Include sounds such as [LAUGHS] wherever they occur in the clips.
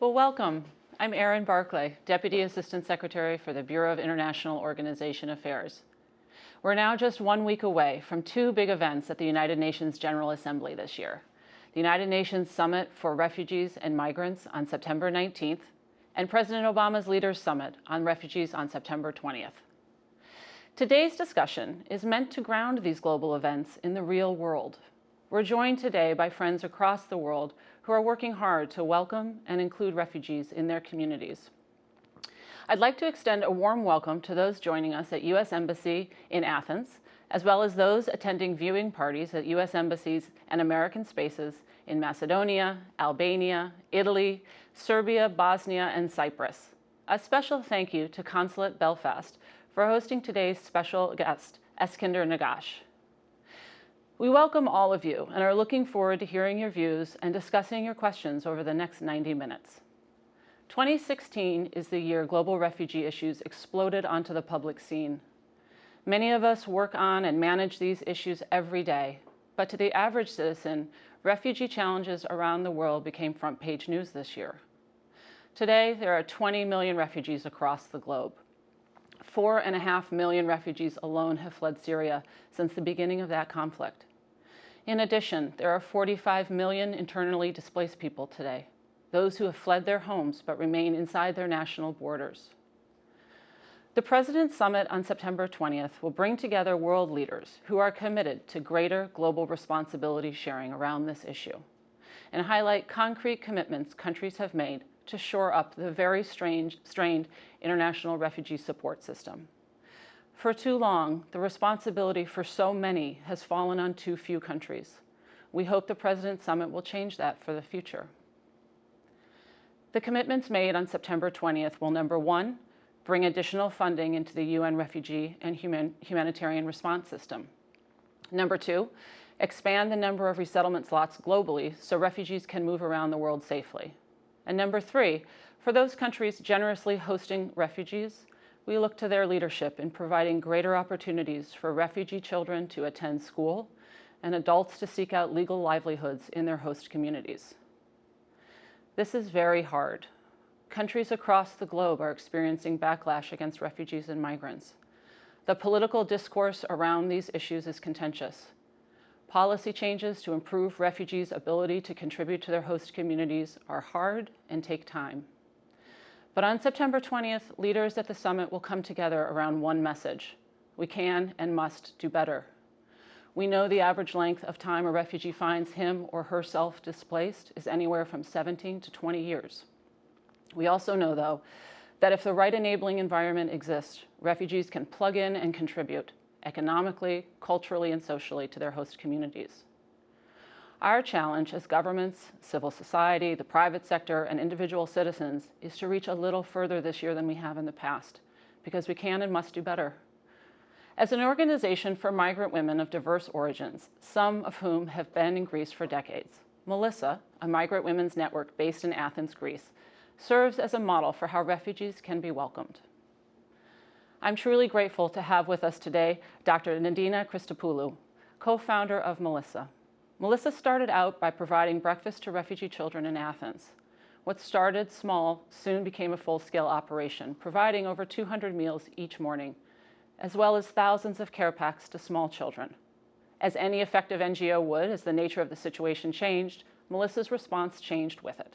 Well, welcome. I'm Erin Barclay, Deputy Assistant Secretary for the Bureau of International Organization Affairs. We're now just one week away from two big events at the United Nations General Assembly this year. The United Nations Summit for Refugees and Migrants on September 19th, and President Obama's Leaders Summit on Refugees on September 20th. Today's discussion is meant to ground these global events in the real world. We're joined today by friends across the world who are working hard to welcome and include refugees in their communities. I'd like to extend a warm welcome to those joining us at U.S. Embassy in Athens, as well as those attending viewing parties at U.S. embassies and American spaces in Macedonia, Albania, Italy, Serbia, Bosnia, and Cyprus. A special thank you to Consulate Belfast for hosting today's special guest, Eskinder Negash. We welcome all of you and are looking forward to hearing your views and discussing your questions over the next 90 minutes. 2016 is the year global refugee issues exploded onto the public scene. Many of us work on and manage these issues every day, but to the average citizen, refugee challenges around the world became front page news this year. Today, there are 20 million refugees across the globe. Four and a half million refugees alone have fled Syria since the beginning of that conflict. In addition, there are 45 million internally displaced people today, those who have fled their homes but remain inside their national borders. The President's Summit on September 20th will bring together world leaders who are committed to greater global responsibility sharing around this issue and highlight concrete commitments countries have made to shore up the very strange, strained international refugee support system. For too long, the responsibility for so many has fallen on too few countries. We hope the President's Summit will change that for the future. The commitments made on September 20th will, number one, bring additional funding into the UN refugee and human, humanitarian response system. Number two, expand the number of resettlement slots globally so refugees can move around the world safely. And number three, for those countries generously hosting refugees, we look to their leadership in providing greater opportunities for refugee children to attend school and adults to seek out legal livelihoods in their host communities. This is very hard. Countries across the globe are experiencing backlash against refugees and migrants. The political discourse around these issues is contentious. Policy changes to improve refugees' ability to contribute to their host communities are hard and take time. But on September 20th, leaders at the summit will come together around one message. We can and must do better. We know the average length of time a refugee finds him or herself displaced is anywhere from 17 to 20 years. We also know, though, that if the right enabling environment exists, refugees can plug in and contribute economically, culturally, and socially to their host communities. Our challenge as governments, civil society, the private sector, and individual citizens is to reach a little further this year than we have in the past, because we can and must do better. As an organization for migrant women of diverse origins, some of whom have been in Greece for decades, Melissa, a migrant women's network based in Athens, Greece, serves as a model for how refugees can be welcomed. I'm truly grateful to have with us today Dr. Nadina Christopoulou, co-founder of Melissa. Melissa started out by providing breakfast to refugee children in Athens. What started small soon became a full-scale operation, providing over 200 meals each morning, as well as thousands of care packs to small children. As any effective NGO would, as the nature of the situation changed, Melissa's response changed with it.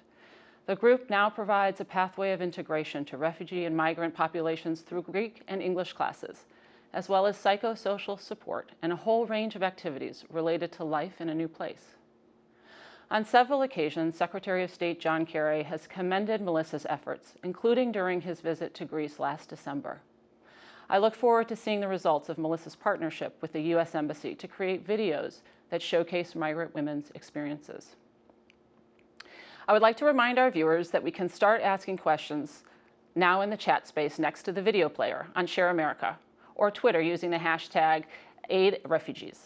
The group now provides a pathway of integration to refugee and migrant populations through Greek and English classes, as well as psychosocial support and a whole range of activities related to life in a new place. On several occasions, Secretary of State John Kerry has commended Melissa's efforts, including during his visit to Greece last December. I look forward to seeing the results of Melissa's partnership with the U.S. Embassy to create videos that showcase migrant women's experiences. I would like to remind our viewers that we can start asking questions now in the chat space next to the video player on Share America or Twitter using the hashtag AidRefugees.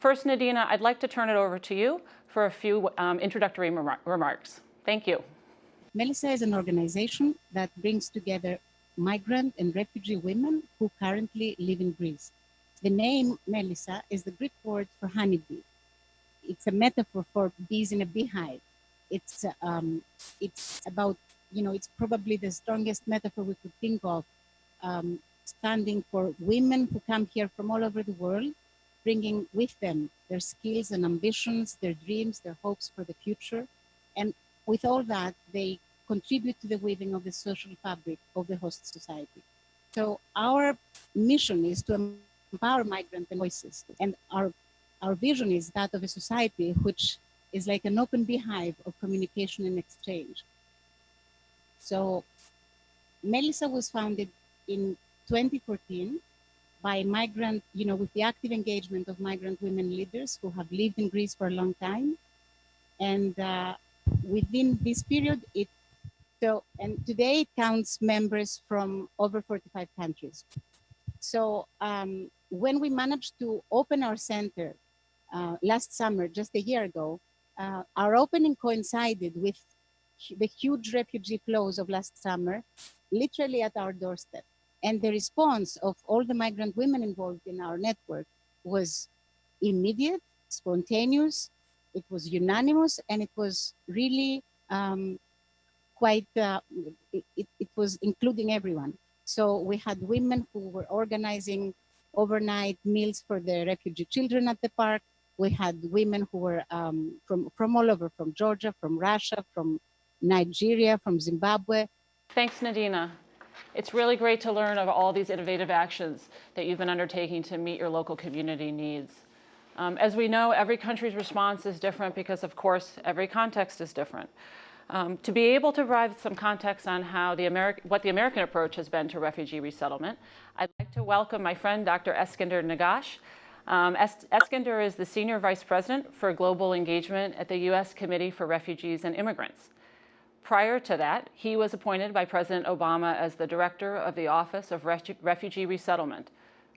First, Nadina, I'd like to turn it over to you for a few um, introductory remar remarks. Thank you. Melissa is an organization that brings together migrant and refugee women who currently live in Greece. The name Melissa is the Greek word for honeybee. It's a metaphor for bees in a beehive it's um, it's about you know it's probably the strongest metaphor we could think of, um, standing for women who come here from all over the world, bringing with them their skills and ambitions, their dreams, their hopes for the future, and with all that they contribute to the weaving of the social fabric of the host society. So our mission is to empower migrant voices, and our our vision is that of a society which is like an open beehive of communication and exchange. So Melissa was founded in 2014 by migrant, you know, with the active engagement of migrant women leaders who have lived in Greece for a long time. And uh, within this period, it so, and today it counts members from over 45 countries. So um, when we managed to open our center uh, last summer, just a year ago, uh, our opening coincided with the huge refugee flows of last summer, literally at our doorstep. And the response of all the migrant women involved in our network was immediate, spontaneous, it was unanimous, and it was really um, quite, uh, it, it, it was including everyone. So we had women who were organizing overnight meals for the refugee children at the park. We had women who were um, from, from all over, from Georgia, from Russia, from Nigeria, from Zimbabwe. Thanks, Nadina. It's really great to learn of all these innovative actions that you've been undertaking to meet your local community needs. Um, as we know, every country's response is different because, of course, every context is different. Um, to be able to provide some context on how the what the American approach has been to refugee resettlement, I'd like to welcome my friend, Dr. Eskinder Negash. Um, is the Senior Vice President for Global Engagement at the U.S. Committee for Refugees and Immigrants. Prior to that, he was appointed by President Obama as the Director of the Office of Refu Refugee Resettlement,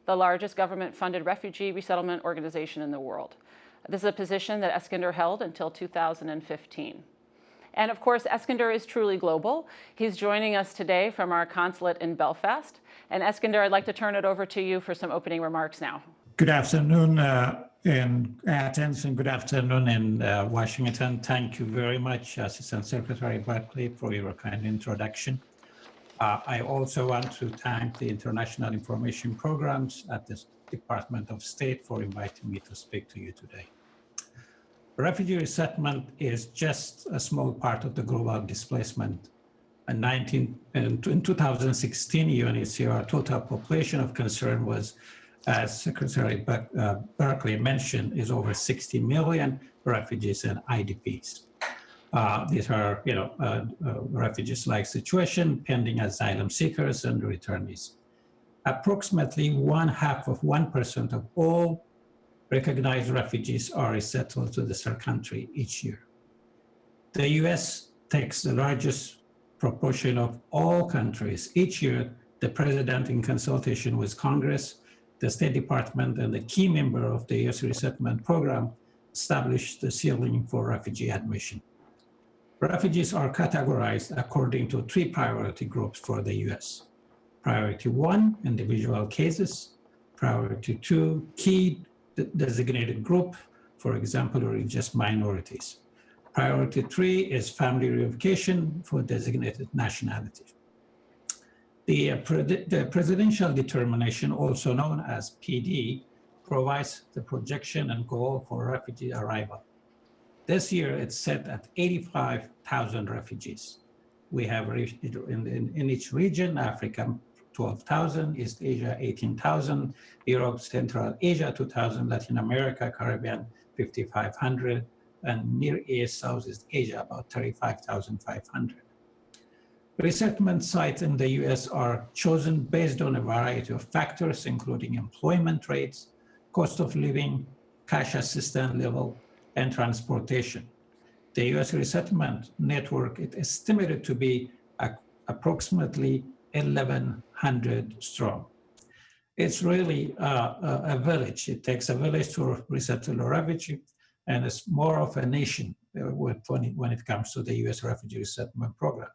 the largest government-funded refugee resettlement organization in the world. This is a position that Eskinder held until 2015. And of course, Eskinder is truly global. He's joining us today from our consulate in Belfast. And Eskinder, I'd like to turn it over to you for some opening remarks now. Good afternoon uh, in Athens and good afternoon in uh, Washington. Thank you very much, Assistant Secretary Barclay, for your kind introduction. Uh, I also want to thank the International Information Programs at the Department of State for inviting me to speak to you today. Refugee resettlement is just a small part of the global displacement. In, 19, in 2016, UNHCR total population of concern was, as Secretary uh, Barclay mentioned, is over 60 million refugees and IDPs. Uh, these are, you know, uh, uh, refugees-like situation, pending asylum seekers and returnees. Approximately one half of 1% of all recognized refugees are resettled to the third country each year. The US takes the largest proportion of all countries. Each year, the president in consultation with Congress, the State Department, and the key member of the US resettlement program established the ceiling for refugee admission. Refugees are categorized according to three priority groups for the US. Priority one, individual cases. Priority two, key designated group, for example, religious minorities. Priority three is family reunification for designated nationality. The, uh, pre the, presidential determination, also known as PD, provides the projection and goal for refugee arrival. This year, it's set at 85,000 refugees. We have reached in, in, in each region, Africa 12,000, East Asia 18,000, Europe, Central Asia 2,000, Latin America, Caribbean 5,500, and Near East, Southeast Asia about 35,500. Resettlement sites in the US are chosen based on a variety of factors, including employment rates, cost of living, cash assistance level, and transportation. The US resettlement network is estimated to be approximately 1,100 strong. It's really a, village. It takes a village to resettle a refugee, and it's more of a nation uh, when it comes to the U.S. refugee resettlement program,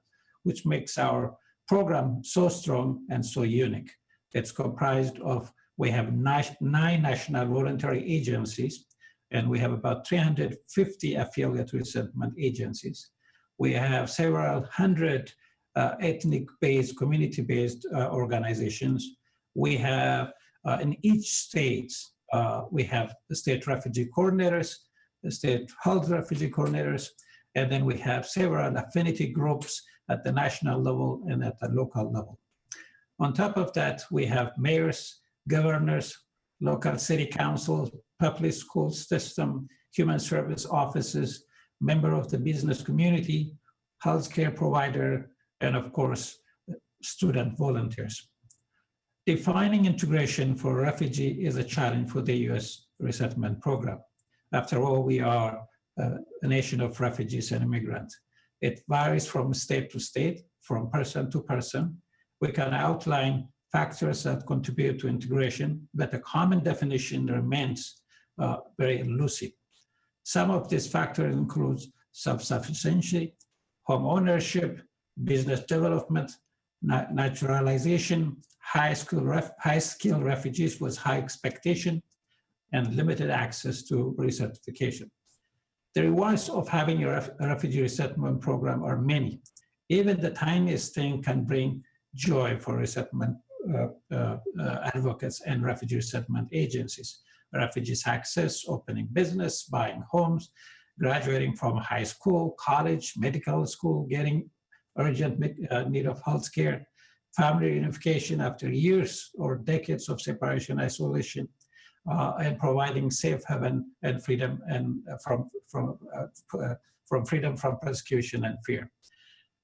which makes our program so strong and so unique. It's comprised of, we have nine national voluntary agencies and we have about 350 affiliate resettlement agencies. We have several hundred uh, ethnic-based, community-based uh, organizations. We have, uh, in each state, uh, we have state refugee coordinators, state health refugee coordinators, and then we have several affinity groups at the national level and at the local level. On top of that, we have mayors, governors, local city councils, public school system, human service offices, member of the business community, healthcare provider, and of course, student volunteers. Defining integration for refugee is a challenge for the US resettlement program. After all, we are uh, a nation of refugees and immigrants. It varies from state to state, from person to person. We can outline factors that contribute to integration, but a common definition remains uh, very elusive. Some of these factors include self-sufficiency, home ownership, business development, naturalization, high skill, ref, high skill refugees with high expectation, and limited access to recertification. The rewards of having a, ref, refugee resettlement program are many. Even the tiniest thing can bring joy for resettlement uh, uh, uh, advocates and refugee resettlement agencies. Refugees access, opening business, buying homes, graduating from high school, college, medical school, getting urgent uh, need of health care, family reunification after years or decades of separation, isolation, and providing safe haven and freedom and uh, from from uh, uh, from freedom from persecution and fear.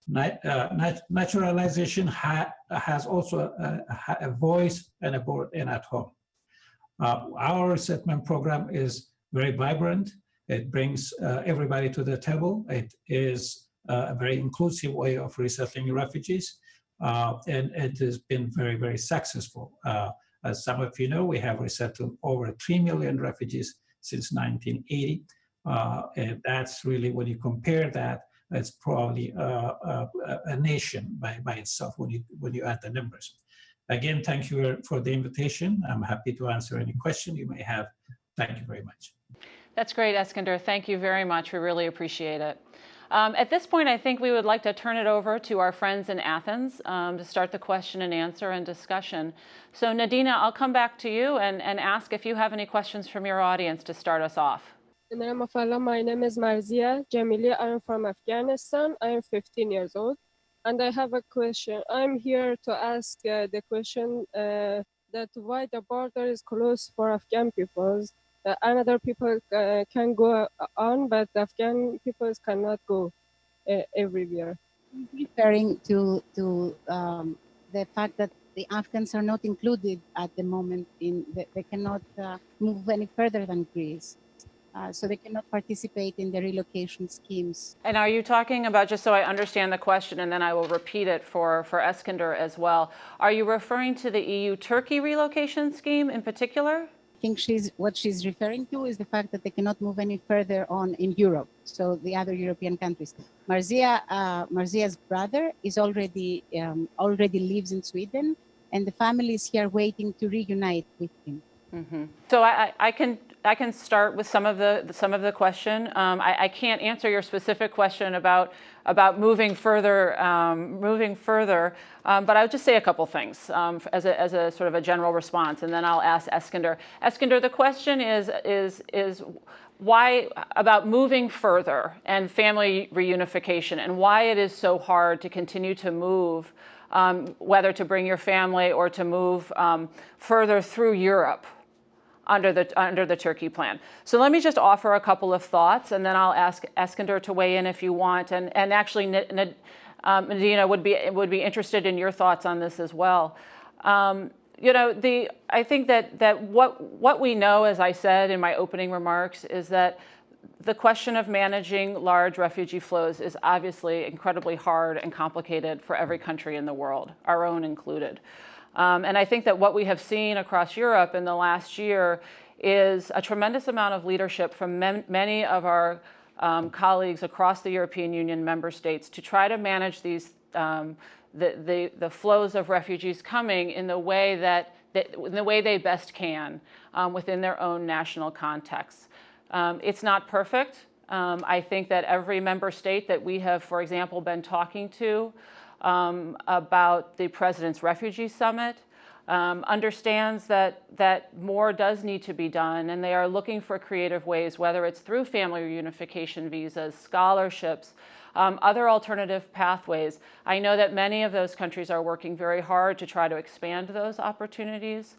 Nat, nat naturalization ha has also a, a, voice and a board and at home. our resettlement program is very vibrant. It brings everybody to the table. It is a very inclusive way of resettling refugees. Uh, and it has been very, very successful. Uh, as some of you know, we have resettled over 3 million refugees since 1980. Uh, and that's really, when you compare that, it's probably a, a, nation by, by itself when you, when you add the numbers. Again, thank you for the invitation. I'm happy to answer any question you may have. Thank you very much. That's great, Eskinder. Thank you very much. We really appreciate it. Um, at this point, I think we would like to turn it over to our friends in Athens um, to start the question and answer and discussion. So Nadina, I'll come back to you and, and ask if you have any questions from your audience to start us off. My name is Marzia Jamili. I am from Afghanistan. I am 15 years old. And I have a question. I'm here to ask uh, the question uh, that why the border is closed for Afghan peoples uh, another people uh, can go on, but Afghan people cannot go uh, everywhere. Referring to to um, the fact that the Afghans are not included at the moment in the, they cannot uh, move any further than Greece. Uh, so they cannot participate in the relocation schemes. And are you talking about, just so I understand the question, and then I will repeat it for, for Eskinder as well, are you referring to the EU-Turkey relocation scheme in particular? Think she's what she's referring to is the fact that they cannot move any further on in Europe. So the other European countries. Marzia, uh, Marzia's brother is already um, already lives in Sweden, and the family is here waiting to reunite with him. Mm -hmm. So I, I can I can start with some of the some of the question. Um, I, I, can't answer your specific question about about moving further, um, moving further, um, but I would just say a couple things um, as a as a sort of a general response, and then I'll ask Eskinder. Eskinder, the question is is is why about moving further and family reunification, and why it is so hard to continue to move, um, whether to bring your family or to move um, further through Europe under the, under the Turkey plan. So let me just offer a couple of thoughts and then I'll ask Eskinder to weigh in if you want. And, and actually, um, Nadina would be, would be interested in your thoughts on this as well. Um, you know, the, I think that, that what, what we know, as I said in my opening remarks, is that the question of managing large refugee flows is obviously incredibly hard and complicated for every country in the world, our own included. Um, and I think that what we have seen across Europe in the last year is a tremendous amount of leadership from many of our um, colleagues across the European Union member states to try to manage these um, the, the, the, flows of refugees coming in the way that, that in the way they best can um, within their own national contexts. Um, it's not perfect. Um, I think that every member state that we have, for example, been talking to um, about the President's Refugee Summit um, understands that, that more does need to be done and they are looking for creative ways, whether it's through family reunification visas, scholarships, um, other alternative pathways. I know that many of those countries are working very hard to try to expand those opportunities.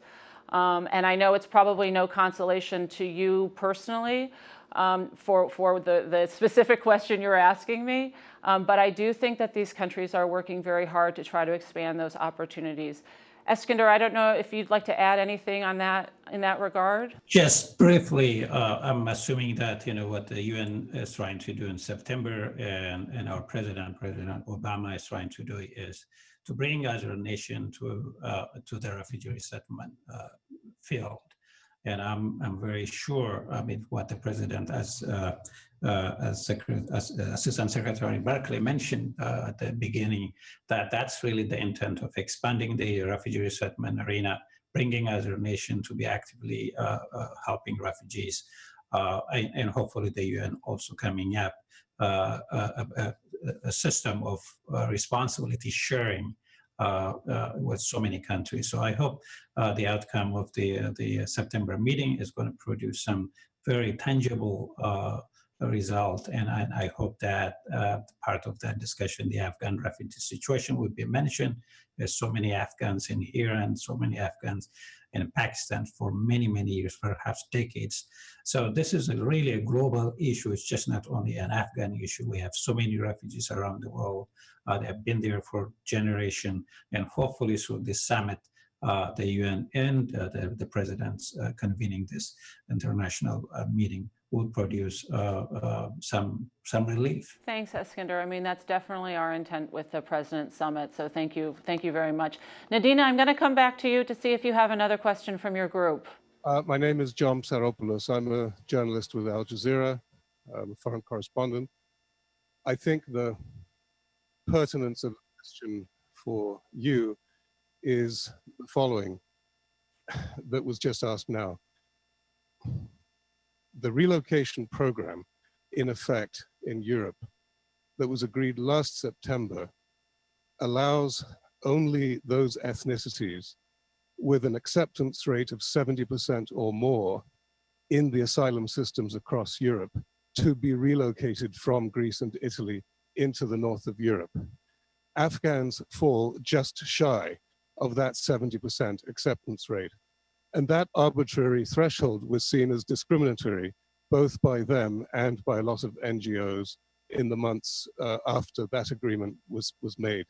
Um, and I know it's probably no consolation to you personally um, for, for the, the specific question you're asking me, um, but I do think that these countries are working very hard to try to expand those opportunities. Eskinder, I don't know if you'd like to add anything on that in that regard. Just briefly, uh, I'm assuming that you know what the UN is trying to do in September, and, and our president, President Obama, is trying to do is to bring a nation to uh, to the refugee resettlement uh, field. And I'm I'm very sure. I mean, what the president, as uh, uh, as, Secretary, as Assistant Secretary Barclay mentioned uh, at the beginning, that that's really the intent of expanding the refugee resettlement arena, bringing us a nation to be actively uh, uh, helping refugees, uh, and, and, hopefully the UN also coming up uh, a, a, a, system of responsibility sharing uh, uh, with so many countries. So I hope uh, the outcome of the, the September meeting is going to produce some very tangible result. And I, I hope that uh, part of that discussion, the Afghan refugee situation would be mentioned. There's so many Afghans in here and so many Afghans in Pakistan for many, many years, perhaps decades. So this is a really a global issue. It's just not only an Afghan issue. We have so many refugees around the world. Uh, they have been there for generation, and hopefully through this summit, uh, the UN and uh, the, the presidents uh, convening this international uh, meeting will produce uh, uh, some some relief. Thanks, Eskinder. I mean, that's definitely our intent with the President Summit. So thank you, thank you very much. Nadina, I'm going to come back to you to see if you have another question from your group. Uh, my name is John Psaropoulos. I'm a journalist with Al Jazeera, I'm a foreign correspondent. I think the pertinence of the question for you is the following that was just asked now the relocation program in effect in Europe that was agreed last September allows only those ethnicities with an acceptance rate of 70% or more in the asylum systems across Europe to be relocated from Greece and Italy into the north of Europe. Afghans fall just shy of that 70% acceptance rate. And that arbitrary threshold was seen as discriminatory, both by them and by a lot of NGOs in the months uh, after that agreement was, was made.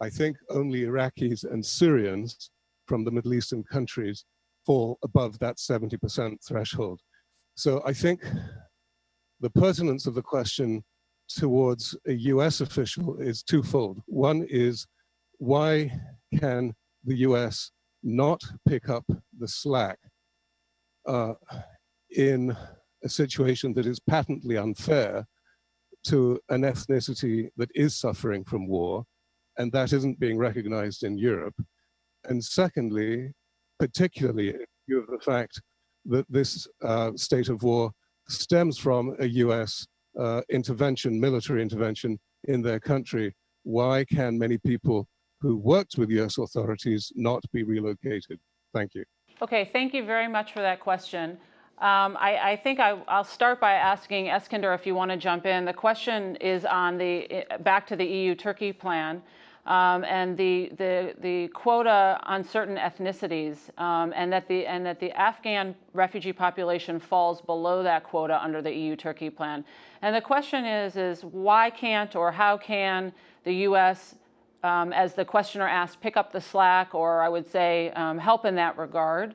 I think only Iraqis and Syrians from the Middle Eastern countries fall above that 70% threshold. So I think the pertinence of the question towards a US official is twofold. One is why can the US not pick up the slack uh, in a situation that is patently unfair to an ethnicity that is suffering from war, and that isn't being recognized in Europe. And secondly, particularly in view of the fact that this uh, state of war stems from a US uh, intervention, military intervention in their country, why can many people who worked with US authorities not be relocated? Thank you. Okay, thank you very much for that question. Um, I, I, think I, will start by asking Eskinder if you want to jump in. The question is on the back to the EU-Turkey plan um, and the, the, the quota on certain ethnicities, um, and that the and that the Afghan refugee population falls below that quota under the EU-Turkey plan. And the question is is why can't or how can the U.S um, as the questioner asked, pick up the slack, or I would say um, help in that regard,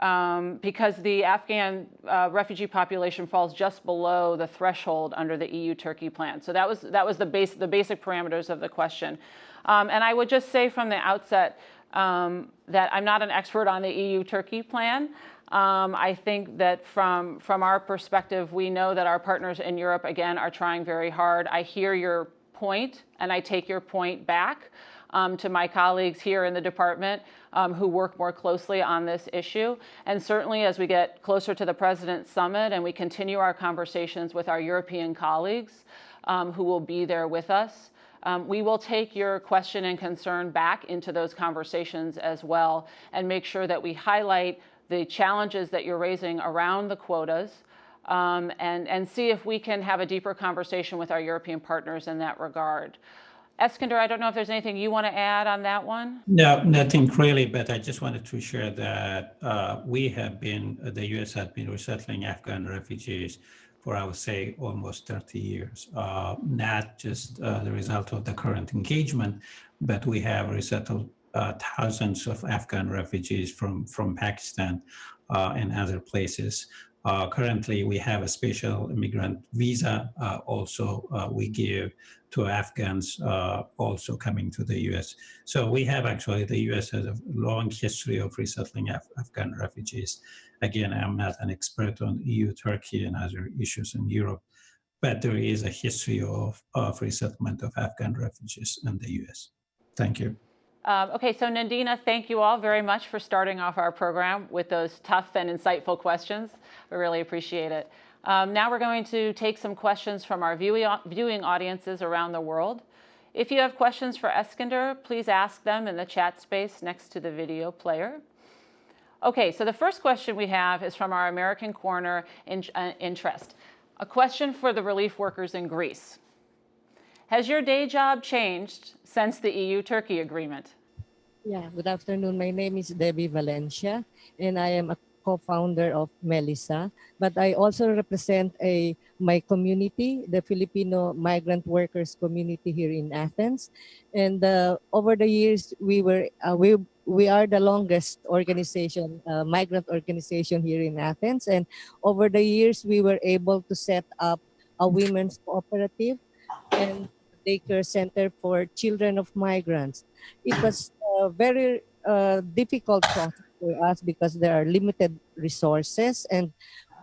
um, because the Afghan uh, refugee population falls just below the threshold under the EU-Turkey plan. So that was that was the base the basic parameters of the question, um, and I would just say from the outset um, that I'm not an expert on the EU-Turkey plan. Um, I think that from, from our perspective, we know that our partners in Europe, again, are trying very hard. I hear your point, and I take your point back. um, to my colleagues here in the department um, who work more closely on this issue. And certainly as we get closer to the President's Summit and we continue our conversations with our European colleagues um, who will be there with us, um, we will take your question and concern back into those conversations as well and make sure that we highlight the challenges that you're raising around the quotas um, and, and see if we can have a deeper conversation with our European partners in that regard. Eskinder, I don't know if there's anything you want to add on that one? No, nothing really, but I just wanted to share that uh, we have been, the US has been resettling Afghan refugees for, I would say, almost 30 years. Uh, not just uh, the result of the current engagement, but we have resettled uh, thousands of Afghan refugees from, from Pakistan uh, and other places. Uh, currently, we have a special immigrant visa uh, also we give to Afghans also coming to the US. So we have actually, the US has a long history of resettling Af Afghan refugees. Again, I'm not an expert on EU, Turkey, and other issues in Europe, but there is a history of, of resettlement of Afghan refugees in the US. Thank you. Um, okay, so Nadina, thank you all very much for starting off our program with those tough and insightful questions. We really appreciate it. Um, now we're going to take some questions from our viewing, audiences around the world. If you have questions for Eskinder, please ask them in the chat space next to the video player. Okay, so the first question we have is from our American Corner in, uh, interest. A question for the relief workers in Greece. Has your day job changed since the EU-Turkey agreement? Yeah, good afternoon. My name is Debbie Valencia, and I am a co-founder of Melissa, but I also represent a my community, the Filipino migrant workers community here in Athens. And uh, over the years, we were uh, we we are the longest organization, uh, migrant organization here in Athens. And over the years, we were able to set up a women's cooperative and daycare center for children of migrants. It was a very uh, difficult process for us because there are limited resources and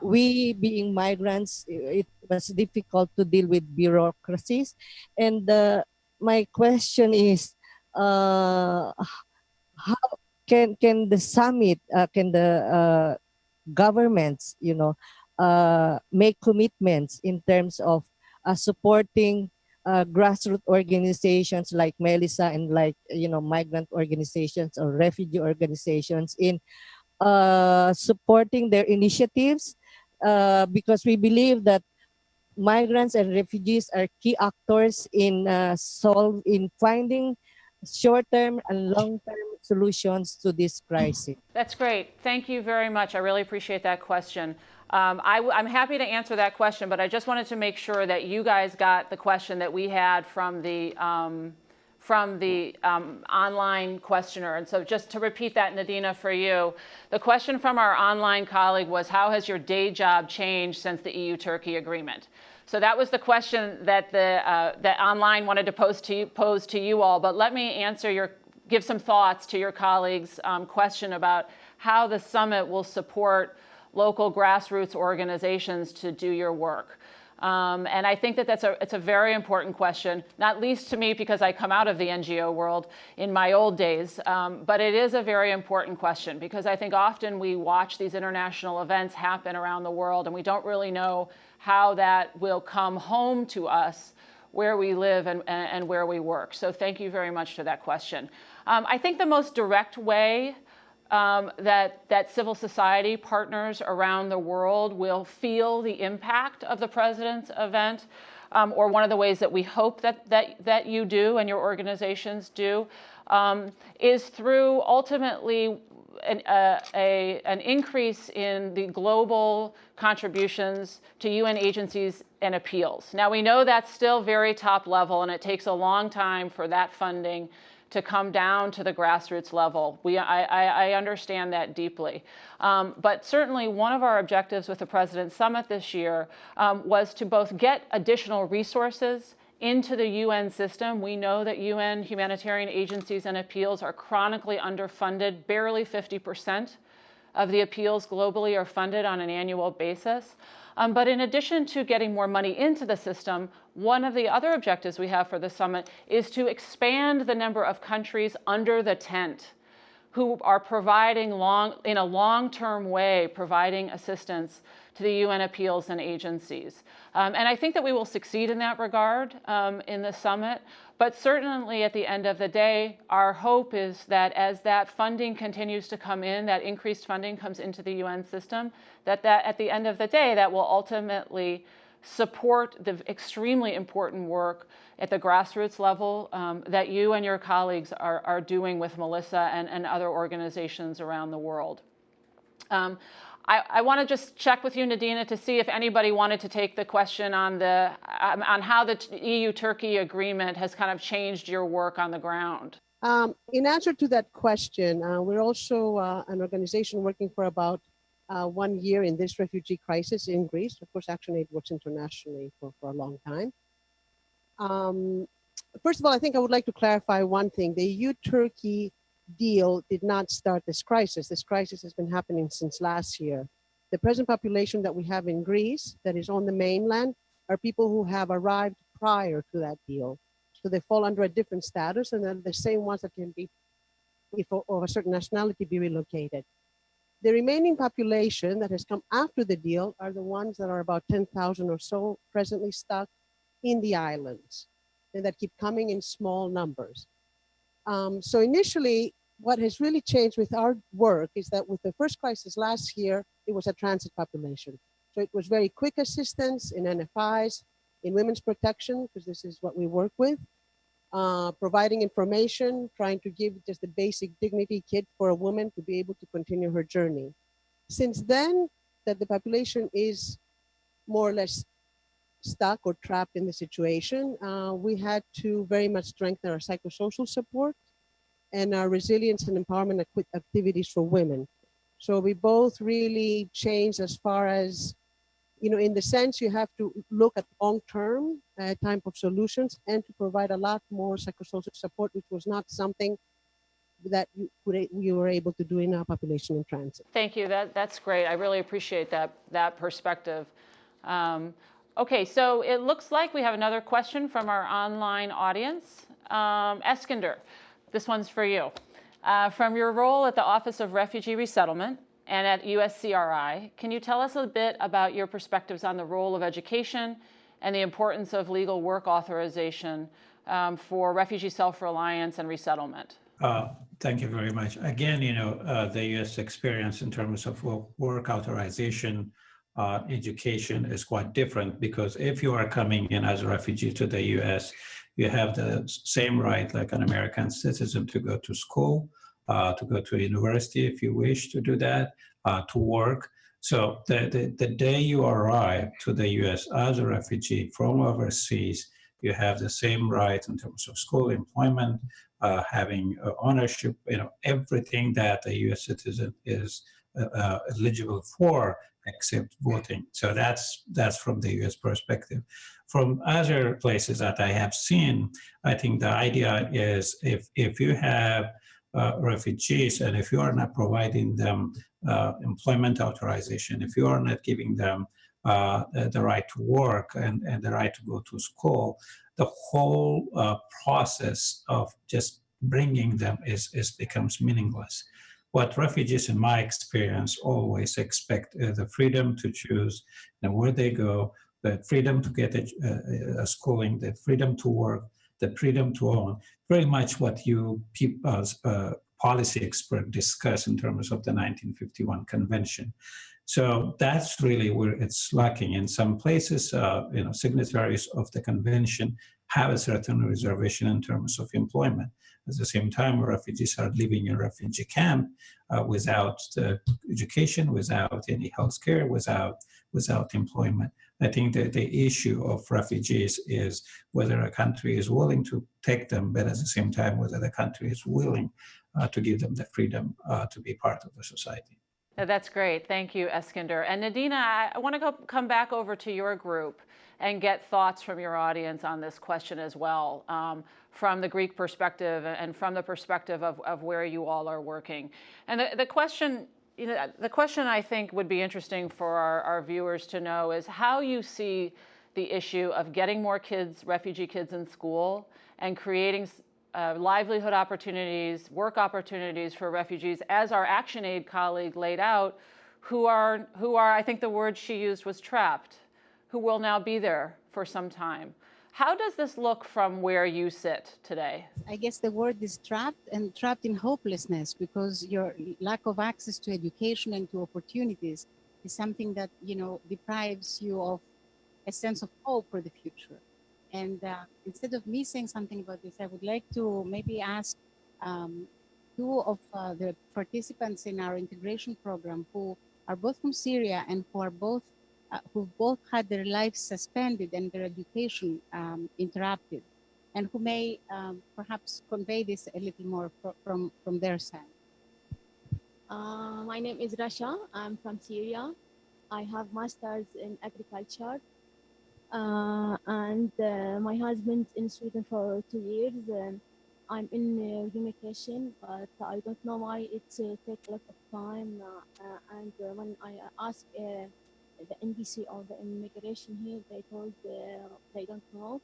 we being migrants, it was difficult to deal with bureaucracies. And uh, my question is, uh, how can, can the summit, uh, can the uh, governments, you know, uh, make commitments in terms of uh, supporting uh, grassroots organizations like Melissa and like, you know, migrant organizations or refugee organizations in uh, supporting their initiatives uh, because we believe that migrants and refugees are key actors in uh, solve in finding short-term and long-term solutions to this crisis. That's great. Thank you very much. I really appreciate that question. Um, I, am happy to answer that question, but I just wanted to make sure that you guys got the question that we had from the um, from the um, online questioner. And so just to repeat that, Nadina, for you, the question from our online colleague was, how has your day job changed since the EU-Turkey agreement? So that was the question that the uh, that online wanted to pose to you, pose to you all. But let me answer your, give some thoughts to your colleagues' um, question about how the summit will support local grassroots organizations to do your work? Um, and I think that that's a, it's a very important question, not least to me because I come out of the NGO world in my old days, um, but it is a very important question because I think often we watch these international events happen around the world and we don't really know how that will come home to us where we live and, and where we work. So thank you very much for that question. Um, I think the most direct way um, that, that civil society partners around the world will feel the impact of the president's event, um, or one of the ways that we hope that, that, that you do and your organizations do, um, is through ultimately an, uh, a, an increase in the global contributions to UN agencies and appeals. Now we know that's still very top level and it takes a long time for that funding to come down to the grassroots level. We, I, I, understand that deeply. Um, but certainly one of our objectives with the President's Summit this year um, was to both get additional resources into the UN system. We know that UN humanitarian agencies and appeals are chronically underfunded, barely 50% of the appeals globally are funded on an annual basis. Um, but in addition to getting more money into the system, one of the other objectives we have for the summit is to expand the number of countries under the tent who are providing long, in a long-term way, providing assistance to the UN appeals and agencies. Um, and I think that we will succeed in that regard um, in the summit. But certainly at the end of the day, our hope is that as that funding continues to come in, that increased funding comes into the UN system, that, that at the end of the day, that will ultimately support the extremely important work at the grassroots level um, that you and your colleagues are, are doing with Melissa and, and other organizations around the world. Um, I, I want to just check with you, Nadina, to see if anybody wanted to take the question on the um, on how the EU-Turkey agreement has kind of changed your work on the ground. Um, in answer to that question, uh, we're also uh, an organization working for about uh, one year in this refugee crisis in Greece. Of course, ActionAid works internationally for, for a long time. Um, first of all, I think I would like to clarify one thing. The EU-Turkey deal did not start this crisis. This crisis has been happening since last year. The present population that we have in Greece that is on the mainland are people who have arrived prior to that deal. So they fall under a different status and they're the same ones that can be, if of a certain nationality, be relocated. The remaining population that has come after the deal are the ones that are about 10,000 or so presently stuck in the islands and that keep coming in small numbers. Um, so initially, what has really changed with our work is that with the first crisis last year, it was a transit population. So it was very quick assistance in NFIs, in women's protection, because this is what we work with, uh, providing information, trying to give just a basic dignity kit for a woman to be able to continue her journey. Since then, that the population is more or less stuck or trapped in the situation, uh, we had to very much strengthen our psychosocial support and our resilience and empowerment activities for women. So we both really changed as far as, you know, in the sense you have to look at long-term uh, type of solutions and to provide a lot more psychosocial support, which was not something that you, you were able to do in our population in transit. Thank you. That, that's great. I really appreciate that, that perspective. Um, okay, so it looks like we have another question from our online audience. Um, Eskinder, this one's for you. Uh, from your role at the Office of Refugee Resettlement and at USCRI, can you tell us a bit about your perspectives on the role of education and the importance of legal work authorization um, for refugee self-reliance and resettlement? Uh, thank you very much. Again, you know, uh, the U.S. experience in terms of work authorization, uh, education is quite different because if you are coming in as a refugee to the U.S., you have the same right like an American citizen to go to school, uh, to go to university if you wish to do that, uh, to work. So the, the, the, day you arrive to the US as a refugee from overseas, you have the same right in terms of school, employment, uh, having uh, ownership, you know, everything that a US citizen is uh, uh, eligible for except voting. So that's that's from the US perspective. From other places that I have seen, I think the idea is if, if you have uh, refugees and if you are not providing them uh, employment authorization, if you are not giving them uh, the, right to work and, and the right to go to school, the whole uh, process of just bringing them is, is becomes meaningless. What refugees, in my experience, always expect is the freedom to choose know, where they go, the freedom to get a, a, schooling, the freedom to work, the freedom to own, very much what you people uh, policy experts discuss in terms of the 1951 convention. So that's really where it's lacking. In some places, uh, you know, signatories of the convention have a certain reservation in terms of employment. At the same time, refugees are living in refugee camp uh, without education, without any health care, without, without employment. I think that the issue of refugees is whether a country is willing to take them, but at the same time, whether the country is willing uh, to give them the freedom uh, to be part of the society. That's great. Thank you, Eskinder. And Nadina, I want to go, come back over to your group and get thoughts from your audience on this question as well, um, from the Greek perspective and from the perspective of, of where you all are working. And the, the question you know, the question I think would be interesting for our, our viewers to know is how you see the issue of getting more kids, refugee kids in school and creating uh, livelihood opportunities, work opportunities for refugees, as our ActionAid colleague laid out, who are, who are, I think the word she used was trapped, who will now be there for some time. How does this look from where you sit today? I guess the word is trapped and trapped in hopelessness because your lack of access to education and to opportunities is something that, you know, deprives you of a sense of hope for the future. And uh, instead of me saying something about this, I would like to maybe ask um, two of uh, the participants in our integration program who are both from Syria and who are both uh, who both had their lives suspended and their education um, interrupted, and who may um, perhaps convey this a little more fr from from their side. Uh, my name is Rasha. I'm from Syria. I have masters in agriculture. Uh, and uh, my husband in Sweden for two years. I'm in uh, relocation, but I don't know why it uh, takes a lot of time. Uh, uh, and uh, when I ask uh, the NBC or the immigration here, they told uh, they don't know.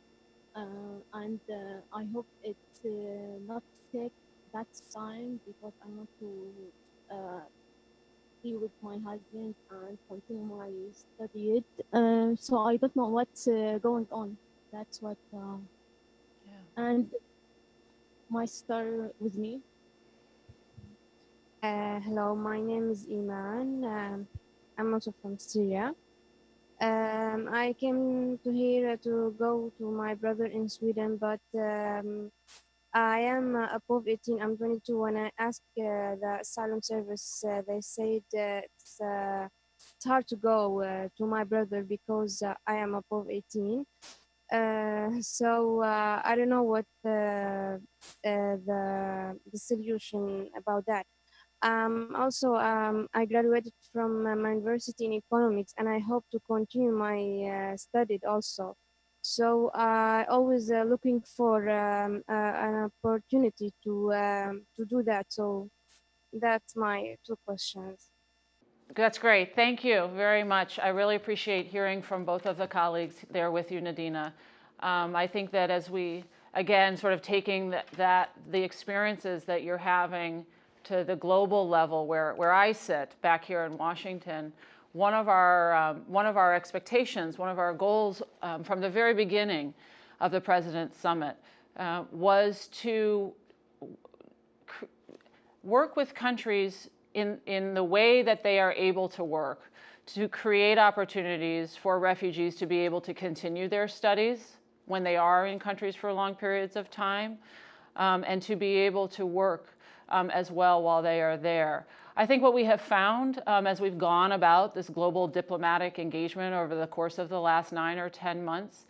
Uh, and uh, I hope it uh, not take that time because I want to uh, be with my husband and continue my study. Uh, so I don't know what's uh, going on. That's what. Uh, Yeah. And my sister with me. Uh, hello, my name is Iman. Um, I'm also from Syria. Um, I came to here to go to my brother in Sweden, but um, I am uh, above 18. I'm 22. When I asked uh, the asylum service, uh, they said uh, it's, hard to go uh, to my brother because uh, I am above 18. Uh, so I don't know what uh, the the solution about that. Um, also, um, I graduated from uh, my university in economics, and I hope to continue my uh, studies also. So I always uh, looking for um, uh, an opportunity to um, to do that. So that's my two questions. That's great. Thank you very much. I really appreciate hearing from both of the colleagues there with you, Nadina. Um, I think that as we, again, sort of taking that, that, the experiences that you're having to the global level where, where I sit back here in Washington, one of our, um, one of our expectations, one of our goals um, from the very beginning of the President's Summit uh, was to work with countries in, in the way that they are able to work to create opportunities for refugees to be able to continue their studies when they are in countries for long periods of time um, and to be able to work um, as well while they are there. I think what we have found um, as we've gone about this global diplomatic engagement over the course of the last nine or 10 months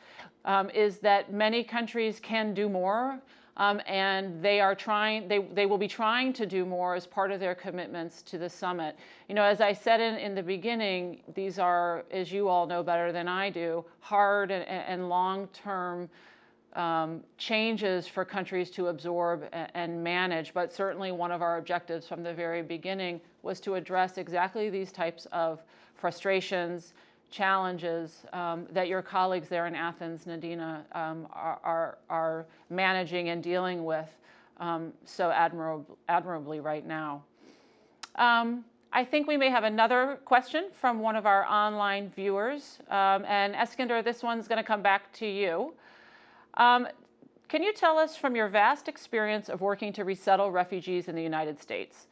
um, is that many countries can do more um, and they are trying, they, they will be trying to do more as part of their commitments to the summit. You know, as I said in, in the beginning, these are, as you all know better than I do, hard and, and long-term um, changes for countries to absorb and, manage, but certainly one of our objectives from the very beginning was to address exactly these types of frustrations, challenges um, that your colleagues there in Athens, Nadina, um, are, are, are, managing and dealing with um, so admirab admirably right now. Um, I think we may have another question from one of our online viewers. Um, and Eskinder, this one's going to come back to you. Um, can you tell us from your vast experience of working to resettle refugees in the United States,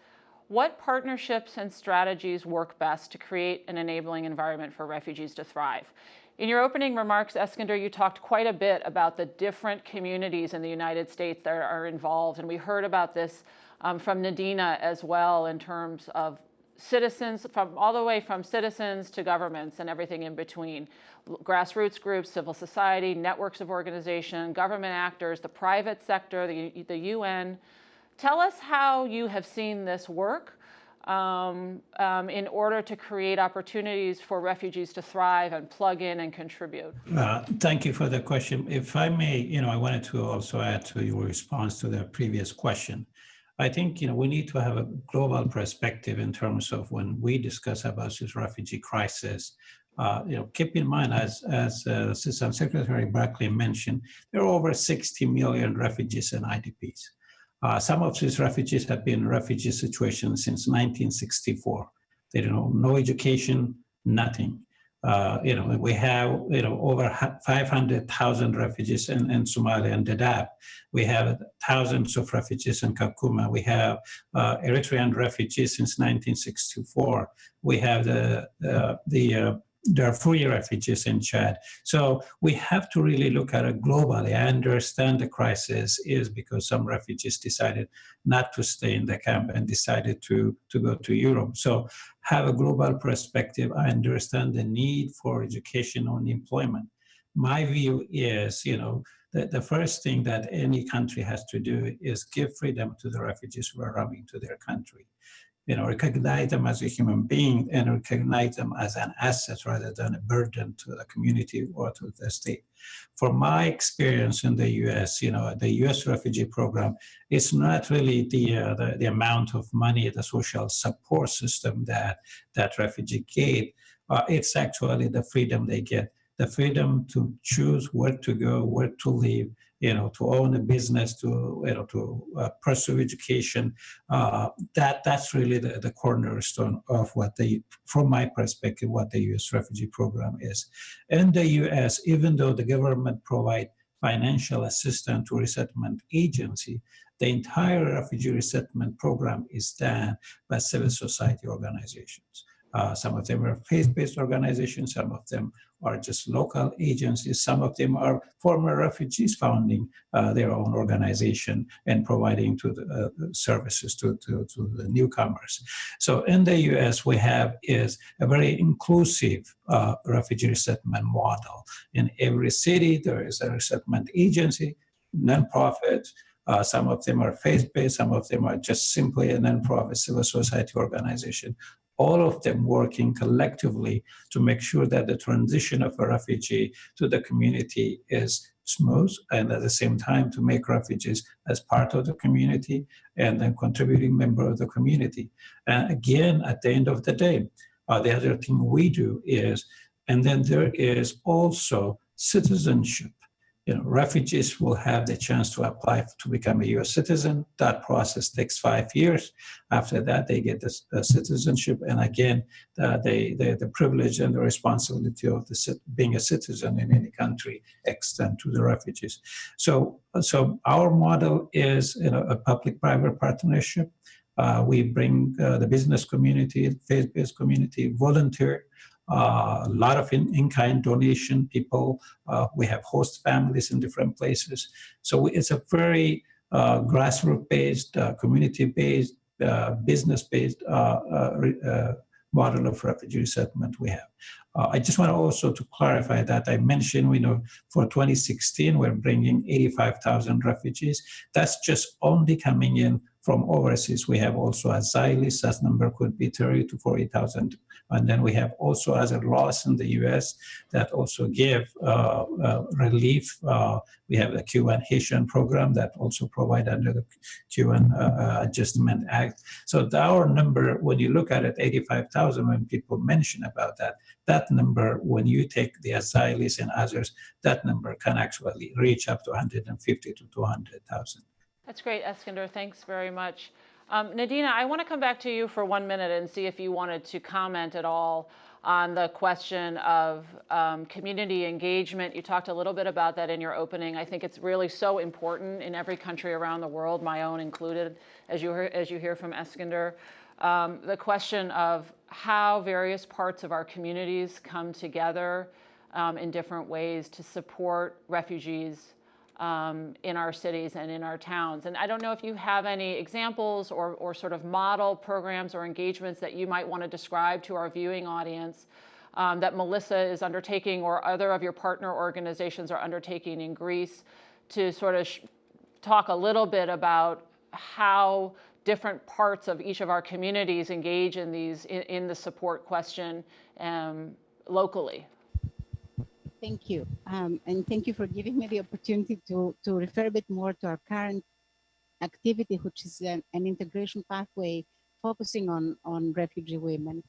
what partnerships and strategies work best to create an enabling environment for refugees to thrive? In your opening remarks, Eskinder, you talked quite a bit about the different communities in the United States that are involved, and we heard about this um, from Nadina as well in terms of citizens, from all the way from citizens to governments and everything in between. Grassroots groups, civil society, networks of organization, government actors, the private sector, the, the UN, Tell us how you have seen this work um, um, in order to create opportunities for refugees to thrive and plug in and contribute. Uh, thank you for the question. If I may, you know, I wanted to also add to your response to the previous question. I think you know we need to have a global perspective in terms of when we discuss about this refugee crisis. Uh, you know, keep in mind, as as uh, Assistant Secretary Barclay mentioned, there are over 60 million refugees and IDPs. Uh, some of these refugees have been in refugee situations since 1964. They don't know no education, nothing. Uh, you know, we have, you know, over 500,000 refugees in, in Somalia and Dadaab. We have thousands of refugees in Kakuma. We have uh, Eritrean refugees since 1964. We have the, uh, the uh, Darfuri refugees in Chad. So we have to really look at it globally. I understand the crisis is because some refugees decided not to stay in the camp and decided to, to go to Europe. So have a global perspective. I understand the need for education and employment. My view is, you know, the, the first thing that any country has to do is give freedom to the refugees who are coming to their country you know, recognize them as a human being and recognize them as an asset rather than a burden to the community or to the state. From my experience in the U.S., you know, the U.S. refugee program, it's not really the, uh, the, the amount of money, the social support system that that refugee get. Uh, it's actually the freedom they get, the freedom to choose where to go, where to live, you know, to own a business, to you know, to uh, pursue education. Uh, that that's really the, the cornerstone of what the, from my perspective, what the U.S. refugee program is. In the U.S., even though the government provide financial assistance to resettlement agency, the entire refugee resettlement program is done by civil society organizations. Uh, some of them are faith-based organizations, some of them are just local agencies, some of them are former refugees founding uh, their own organization and providing to the uh, services to, to, to, the newcomers. So in the US, we have is a very inclusive uh, refugee resettlement model. In every city, there is a resettlement agency, nonprofit, uh, some of them are faith-based, some of them are just simply a nonprofit civil society organization all of them working collectively to make sure that the transition of a refugee to the community is smooth and at the same time to make refugees as part of the community and then contributing member of the community. And again, at the end of the day, uh, the other thing we do is, and then there is also citizenship you know, refugees will have the chance to apply to become a U.S. citizen. That process takes five years. After that, they get the, the citizenship, and again, the privilege and the responsibility of the, being a citizen in any country extend to the refugees. So, so our model is you know, a public-private partnership. Uh, we bring uh, the business community, faith-based community, volunteer a lot of in-kind in donation people. Uh, we have host families in different places. So it's a very uh, grassroots-based, uh, community-based, uh, business-based uh, model of refugee settlement we have. I just want also to clarify that I mentioned, you know, for 2016, we're bringing 85,000 refugees. That's just only coming in from overseas. We have also asylees, that number could be 30 to 40,000 and then we have also other laws in the US that also give uh, uh, relief. Uh, we have the Cuban Haitian program that also provide under the Cuban uh, uh, Adjustment Act. So our number, when you look at it, 85,000, when people mention about that, that number, when you take the asylees and others, that number can actually reach up to 150 to 200,000. That's great, Eskinder. Thanks very much. Um, Nadina, I want to come back to you for one minute and see if you wanted to comment at all on the question of um, community engagement. You talked a little bit about that in your opening. I think it's really so important in every country around the world, my own included, as you, hear, as you hear from Eskinder. Um, the question of how various parts of our communities come together um, in different ways to support refugees um, in our cities and in our towns. And I don't know if you have any examples or, or sort of model programs or engagements that you might want to describe to our viewing audience um, that Melissa is undertaking or other of your partner organizations are undertaking in Greece to sort of talk a little bit about how different parts of each of our communities engage in these in, in the support question um, locally. Thank you. Um, and thank you for giving me the opportunity to, to refer a bit more to our current activity, which is an, an integration pathway focusing on, on refugee women.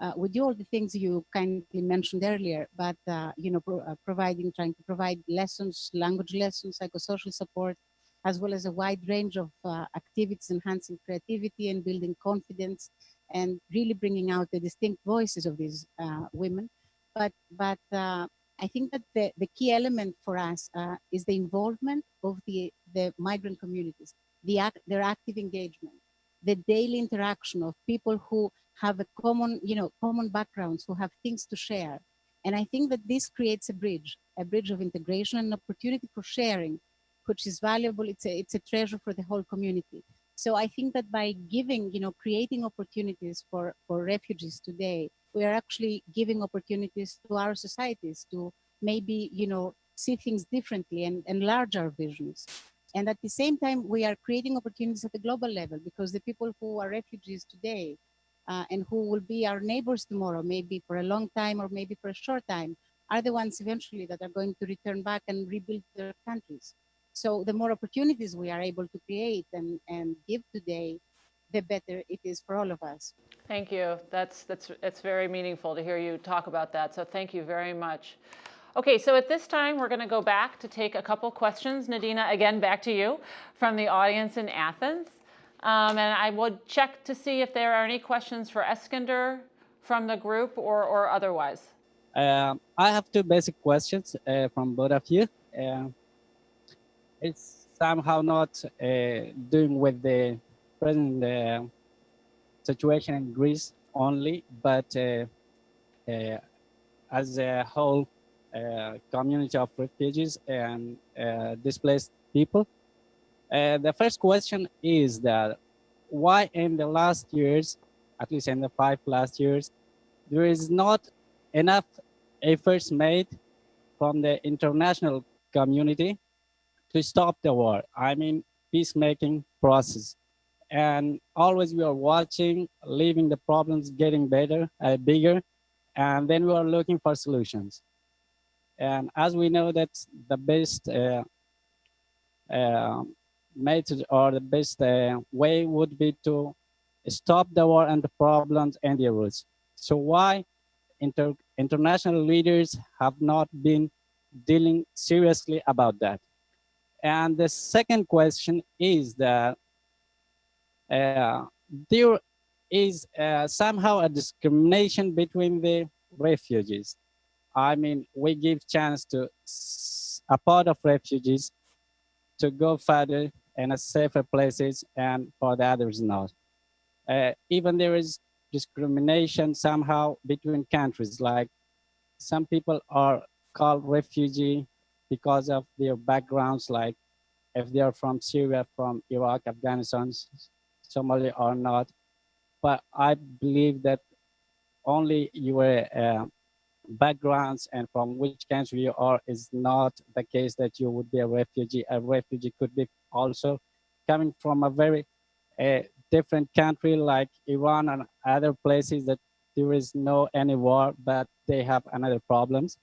Uh, we do all the things you kindly mentioned earlier, but uh, you know, pro uh, providing, trying to provide lessons, language lessons, psychosocial support, as well as a wide range of uh, activities enhancing creativity and building confidence, and really bringing out the distinct voices of these uh, women. But but uh, I think that the, the key element for us uh, is the involvement of the the migrant communities, the act, their active engagement the daily interaction of people who have a common, you know, common backgrounds, who have things to share. And I think that this creates a bridge, a bridge of integration and opportunity for sharing, which is valuable. It's a, it's a treasure for the whole community. So I think that by giving, you know, creating opportunities for, for refugees today, we are actually giving opportunities to our societies to maybe, you know, see things differently and enlarge our visions. And at the same time, we are creating opportunities at the global level because the people who are refugees today uh, and who will be our neighbors tomorrow, maybe for a long time or maybe for a short time, are the ones eventually that are going to return back and rebuild their countries. So the more opportunities we are able to create and, and give today, the better it is for all of us. Thank you. That's, that's, it's very meaningful to hear you talk about that. So thank you very much. Okay, so at this time, we're going to go back to take a couple questions. Nadina, again, back to you from the audience in Athens. Um, and I will check to see if there are any questions for Eskinder from the group or, or otherwise. Um, I have two basic questions uh, from both of you. Uh, it's somehow not uh, doing with the present uh, situation in Greece only, but uh, uh, as a whole uh, community of refugees and displaced people. The first question is that why in the last years, at least in the five last years, there is not enough efforts made from the international community to stop the war. I mean, peacemaking process. And always we are watching, leaving the problems getting better, uh, bigger, and then we are looking for solutions. And as we know that the best uh, uh, method or the best uh, way would be to stop the war and the problems and the roots. So why inter international leaders have not been dealing seriously about that? And the second question is that there is uh, somehow a discrimination between the refugees. I mean, we give chance to a part of refugees to go further in a safer places and for the others not. Uh, even there is discrimination somehow between countries, like some people are called refugee because of their backgrounds, like if they are from Syria, from Iraq, Afghanistan, Somalia or not. But I believe that only your uh, backgrounds and from which country you are is not the case that you would be a refugee. A refugee could be also coming from a very uh, different country like Iran and other places that there is no any war, but they have another problems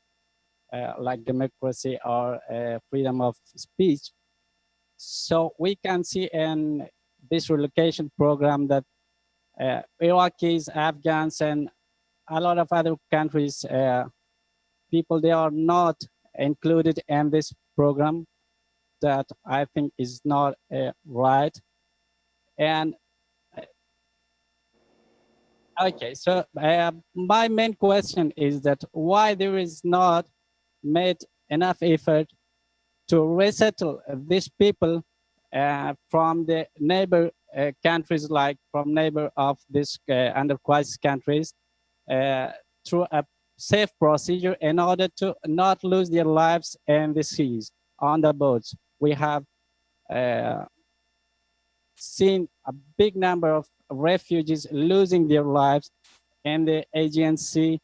uh, like democracy or uh, freedom of speech. So we can see in this relocation program that uh, Iraqis, Afghans, and a lot of other countries, uh, people, they are not included in this program that I think is not uh, right. And uh, okay, so uh, my main question is that why there is not made enough effort to resettle these people from the neighbor uh, countries like from neighbor of this uh, under crisis countries uh, through a safe procedure in order to not lose their lives in the seas on the boats. We have uh, seen a big number of refugees losing their lives in the Aegean Sea.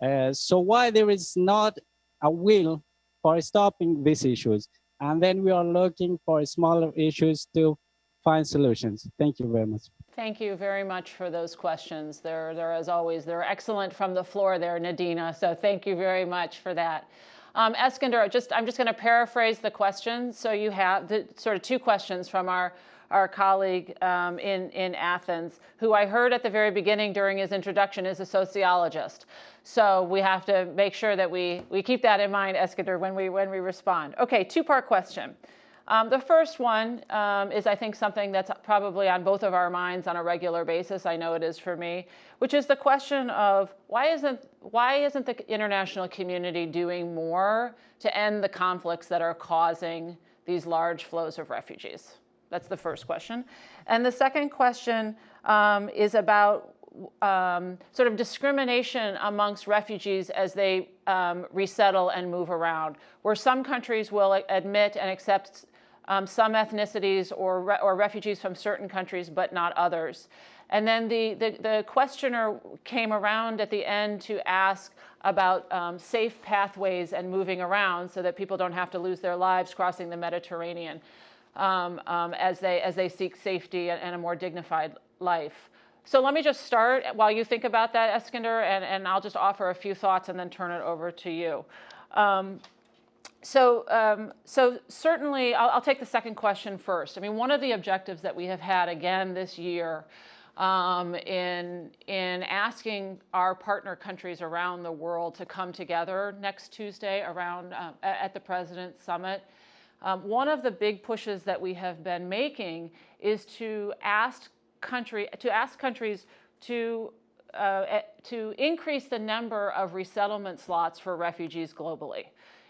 Uh, so why there is not a will for stopping these issues? And then we are looking for smaller issues to find solutions. Thank you very much. Thank you very much for those questions. They're, they're as always, they're excellent from the floor there, Nadina. So thank you very much for that. Um, Eskinder, just, I'm just going to paraphrase the questions. So you have the, sort of two questions from our our colleague um, in, in Athens, who I heard at the very beginning during his introduction is a sociologist. So we have to make sure that we, we keep that in mind, Eskinder, when we, when we respond. Okay, two-part question. Um, the first one um, is, I think, something that's probably on both of our minds on a regular basis. I know it is for me, which is the question of why isn't why isn't the international community doing more to end the conflicts that are causing these large flows of refugees? That's the first question. And the second question um, is about um, sort of discrimination amongst refugees as they um, resettle and move around, where some countries will admit and accept um, some ethnicities or, re or refugees from certain countries, but not others. And then the, the, the, questioner came around at the end to ask about um, safe pathways and moving around so that people don't have to lose their lives crossing the Mediterranean um, um, as, they, as they seek safety and, and, a more dignified life. So let me just start while you think about that, Eskinder, and, and I'll just offer a few thoughts and then turn it over to you. Um, so, um, so certainly, I'll, I'll, take the second question first. I mean, one of the objectives that we have had again this year um, in, in asking our partner countries around the world to come together next Tuesday around uh, at the President's Summit. Um, one of the big pushes that we have been making is to ask country to ask countries to uh, to increase the number of resettlement slots for refugees globally.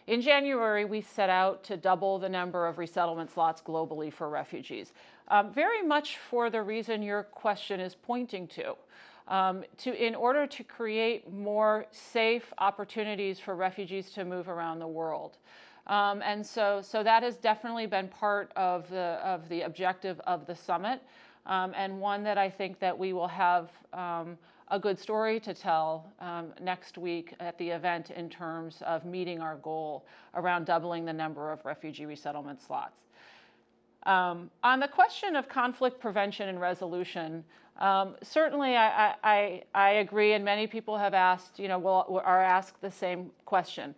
In January, we set out to double the number of resettlement slots globally for refugees, um, very much for the reason your question is pointing to. Um, to, in order to create more safe opportunities for refugees to move around the world. Um, and so, so that has definitely been part of the, of the objective of the summit, um, and one that I think that we will have um, a good story to tell um, next week at the event in terms of meeting our goal around doubling the number of refugee resettlement slots. Um, on the question of conflict prevention and resolution, um, certainly I, I, I, agree and many people have asked, you know, will, are asked the same question.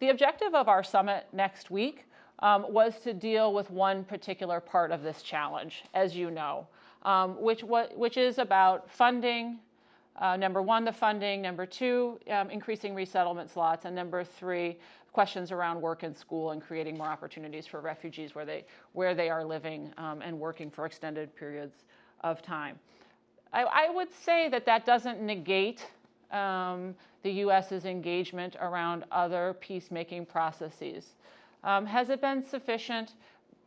The objective of our summit next week um, was to deal with one particular part of this challenge, as you know, um, which, which is about funding, uh, number one, the funding. Number two, um, increasing resettlement slots. And number three, questions around work and school and creating more opportunities for refugees where they, where they are living um, and working for extended periods of time. I, I would say that that doesn't negate um, the U.S.'s engagement around other peacemaking processes. Um, has it been sufficient?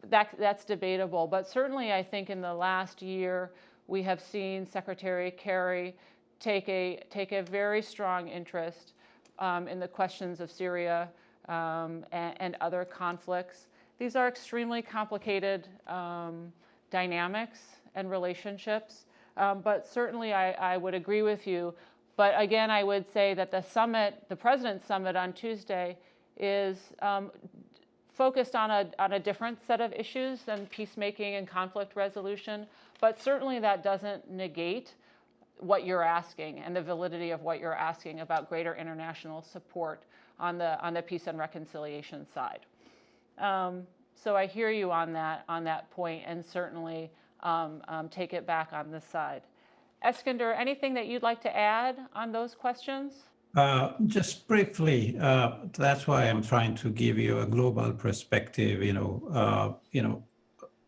That, that's debatable, but certainly I think in the last year we have seen Secretary Kerry take a, take a very strong interest um, in the questions of Syria um, and, and, other conflicts. These are extremely complicated um, dynamics and relationships, um, but certainly I, I, would agree with you. But again, I would say that the summit, the President's Summit on Tuesday is um, focused on a, on a different set of issues than peacemaking and conflict resolution, but certainly that doesn't negate what you're asking and the validity of what you're asking about greater international support on the, on the peace and reconciliation side. Um, so I hear you on that, on that point and certainly um, um, take it back on this side. Eskinder, anything that you'd like to add on those questions? Uh, just briefly, uh, that's why I'm trying to give you a global perspective. You know, uh, you know,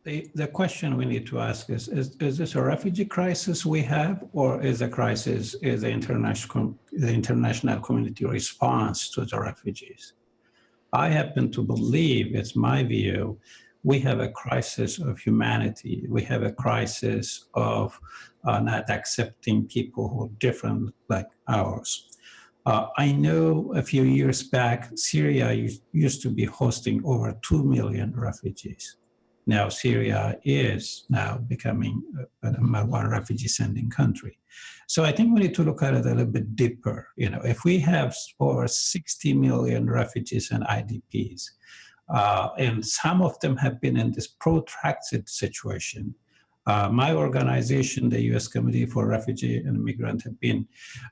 the, the question we need to ask is, is, is this a refugee crisis we have, or is a crisis, is the international, the international community response to the refugees? I happen to believe, it's my view, we have a crisis of humanity. We have a crisis of uh, not accepting people who are different like ours. Uh, I know a few years back, Syria used, to be hosting over 2 million refugees now Syria is now becoming a number one refugee sending country. So I think we need to look at it a little bit deeper. You know, if we have over 60 million refugees and IDPs, uh, and some of them have been in this protracted situation, uh, my organization, the U.S. Committee for Refugee and Immigrant, have been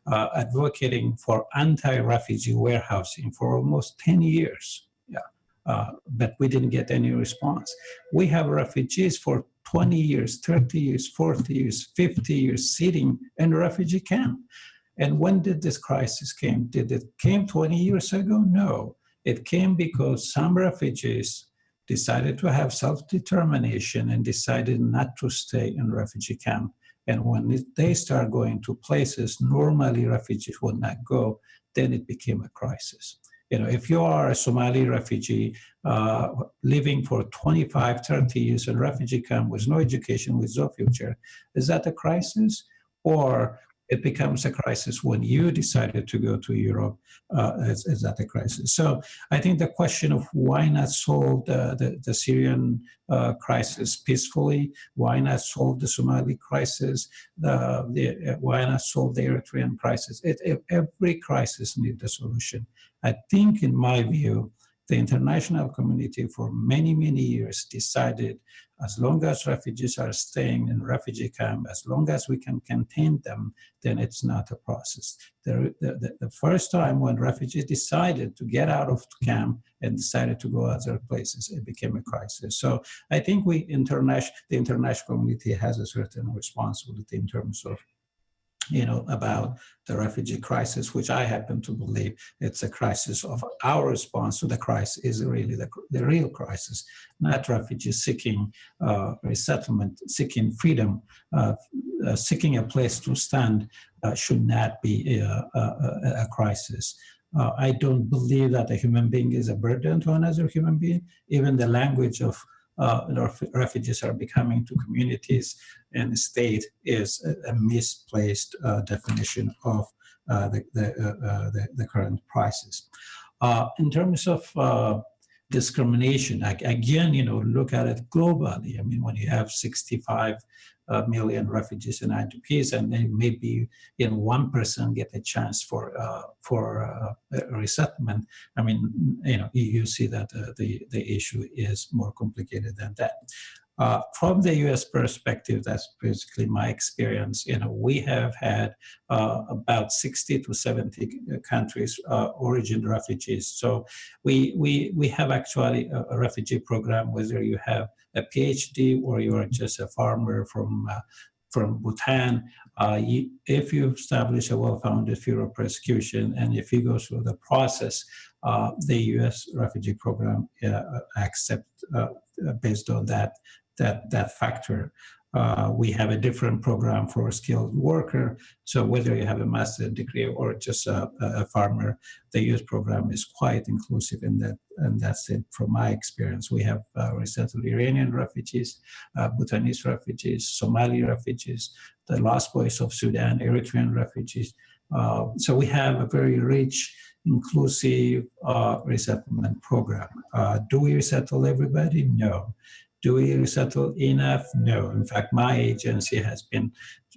uh, advocating for anti-refugee warehousing for almost 10 years uh, but we didn't get any response. We have refugees for 20 years, 30 years, 40 years, 50 years sitting in a refugee camp. And when did this crisis came? Did it came 20 years ago? No. It came because some refugees decided to have self-determination and decided not to stay in refugee camp. And when they start going to places normally refugees would not go, then it became a crisis. You know, if you are a Somali refugee uh, living for 25, 30 years in refugee camp with no education, with no future, is that a crisis? Or it becomes a crisis when you decided to go to Europe, uh, is, is that a crisis? So I think the question of why not solve the, the, the Syrian uh, crisis peacefully, why not solve the Somali crisis, the, the, uh, why not solve the Eritrean crisis? It, it, every crisis needs a solution. I think, in my view, the international community for many, many years decided as long as refugees are staying in refugee camp, as long as we can contain them, then it's not a process. The, the, the first time when refugees decided to get out of camp and decided to go other places, it became a crisis. So I think we international, the international community has a certain responsibility in terms of you know, about the refugee crisis, which I happen to believe it's a crisis of our response to the crisis is really the, the real crisis, not refugees seeking uh, resettlement, seeking freedom, uh, uh, seeking a place to stand uh, should not be a, a, a crisis. Uh, I don't believe that a human being is a burden to another human being. Even the language of uh, refugees are becoming to communities and the state is a, a misplaced uh, definition of uh, the, the, uh, uh, the, the, current crisis. Uh, in terms of discrimination, again, you know, look at it globally. I mean, when you have 65 uh, million refugees and IDPs, and then maybe in one person get a chance for for resettlement. I mean, you know, you, you see that the the issue is more complicated than that. Uh, from the U.S. perspective, that's basically my experience. You know, we have had uh, about 60 to 70 countries uh, origin refugees. So we we we have actually a, a, refugee program, whether you have a PhD or you are just a farmer from uh, from Bhutan. Uh, you, if you establish a well-founded fear of persecution, and if you go through the process, uh, the U.S. refugee program accept based on that that, that factor. Uh, we have a different program for a skilled worker. So whether you have a master's degree or just a, a, farmer, the youth program is quite inclusive in that. And that's it from my experience. We have uh, resettled Iranian refugees, uh, Bhutanese refugees, Somali refugees, the lost boys of Sudan, Eritrean refugees. Uh, so we have a very rich, inclusive uh, resettlement program. Uh, do we resettle everybody? No. Do we resettle enough? No. In fact, my agency has been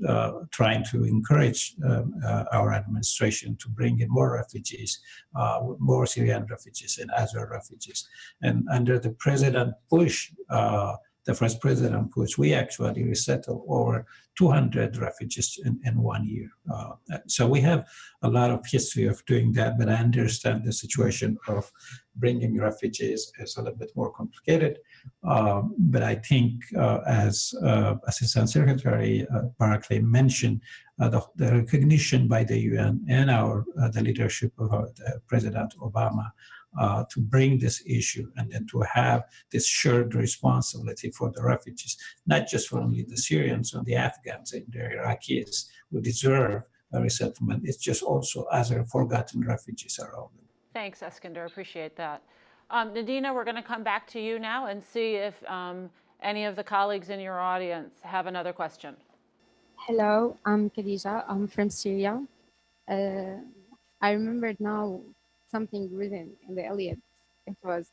uh, trying to encourage um, uh, our administration to bring in more refugees, uh, more Syrian refugees and other refugees. And under the President Bush, uh, the first President Bush, we actually resettled over 200 refugees in, in one year. Uh, so we have a lot of history of doing that, but I understand the situation of bringing refugees is a little bit more complicated. Um, but I think, uh, as uh, Assistant Secretary uh, Barclay mentioned, uh, the, the, recognition by the UN and our uh, the leadership of our, President Obama uh, to bring this issue and then to have this shared responsibility for the refugees, not just for only the Syrians or the Afghans and the Iraqis who deserve a resettlement, it's just also other forgotten refugees around. Thanks, Eskinder, appreciate that. Um, Nadina, we're going to come back to you now and see if um, any of the colleagues in your audience have another question. Hello, I'm Khadija. I'm from Syria. Uh, I remembered now something written in the Iliad. It was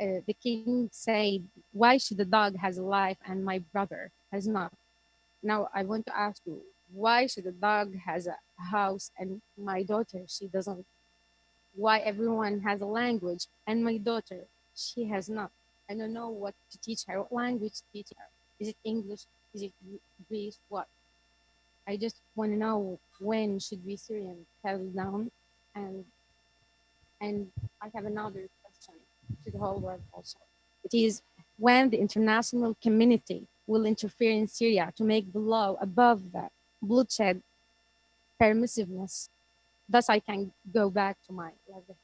uh, the king said, "Why should the dog has a life and my brother has not?" Now I want to ask you, why should the dog has a house and my daughter she doesn't? Why everyone has a language and my daughter she has not? I don't know what to teach her. What language to teach her? Is it English? Is it Greek? What? I just want to know when should we Syrian settle down and and I have another question to the whole world also. It is when the international community will interfere in Syria to make the law above the bloodshed permissiveness. Thus, I can go back to my level.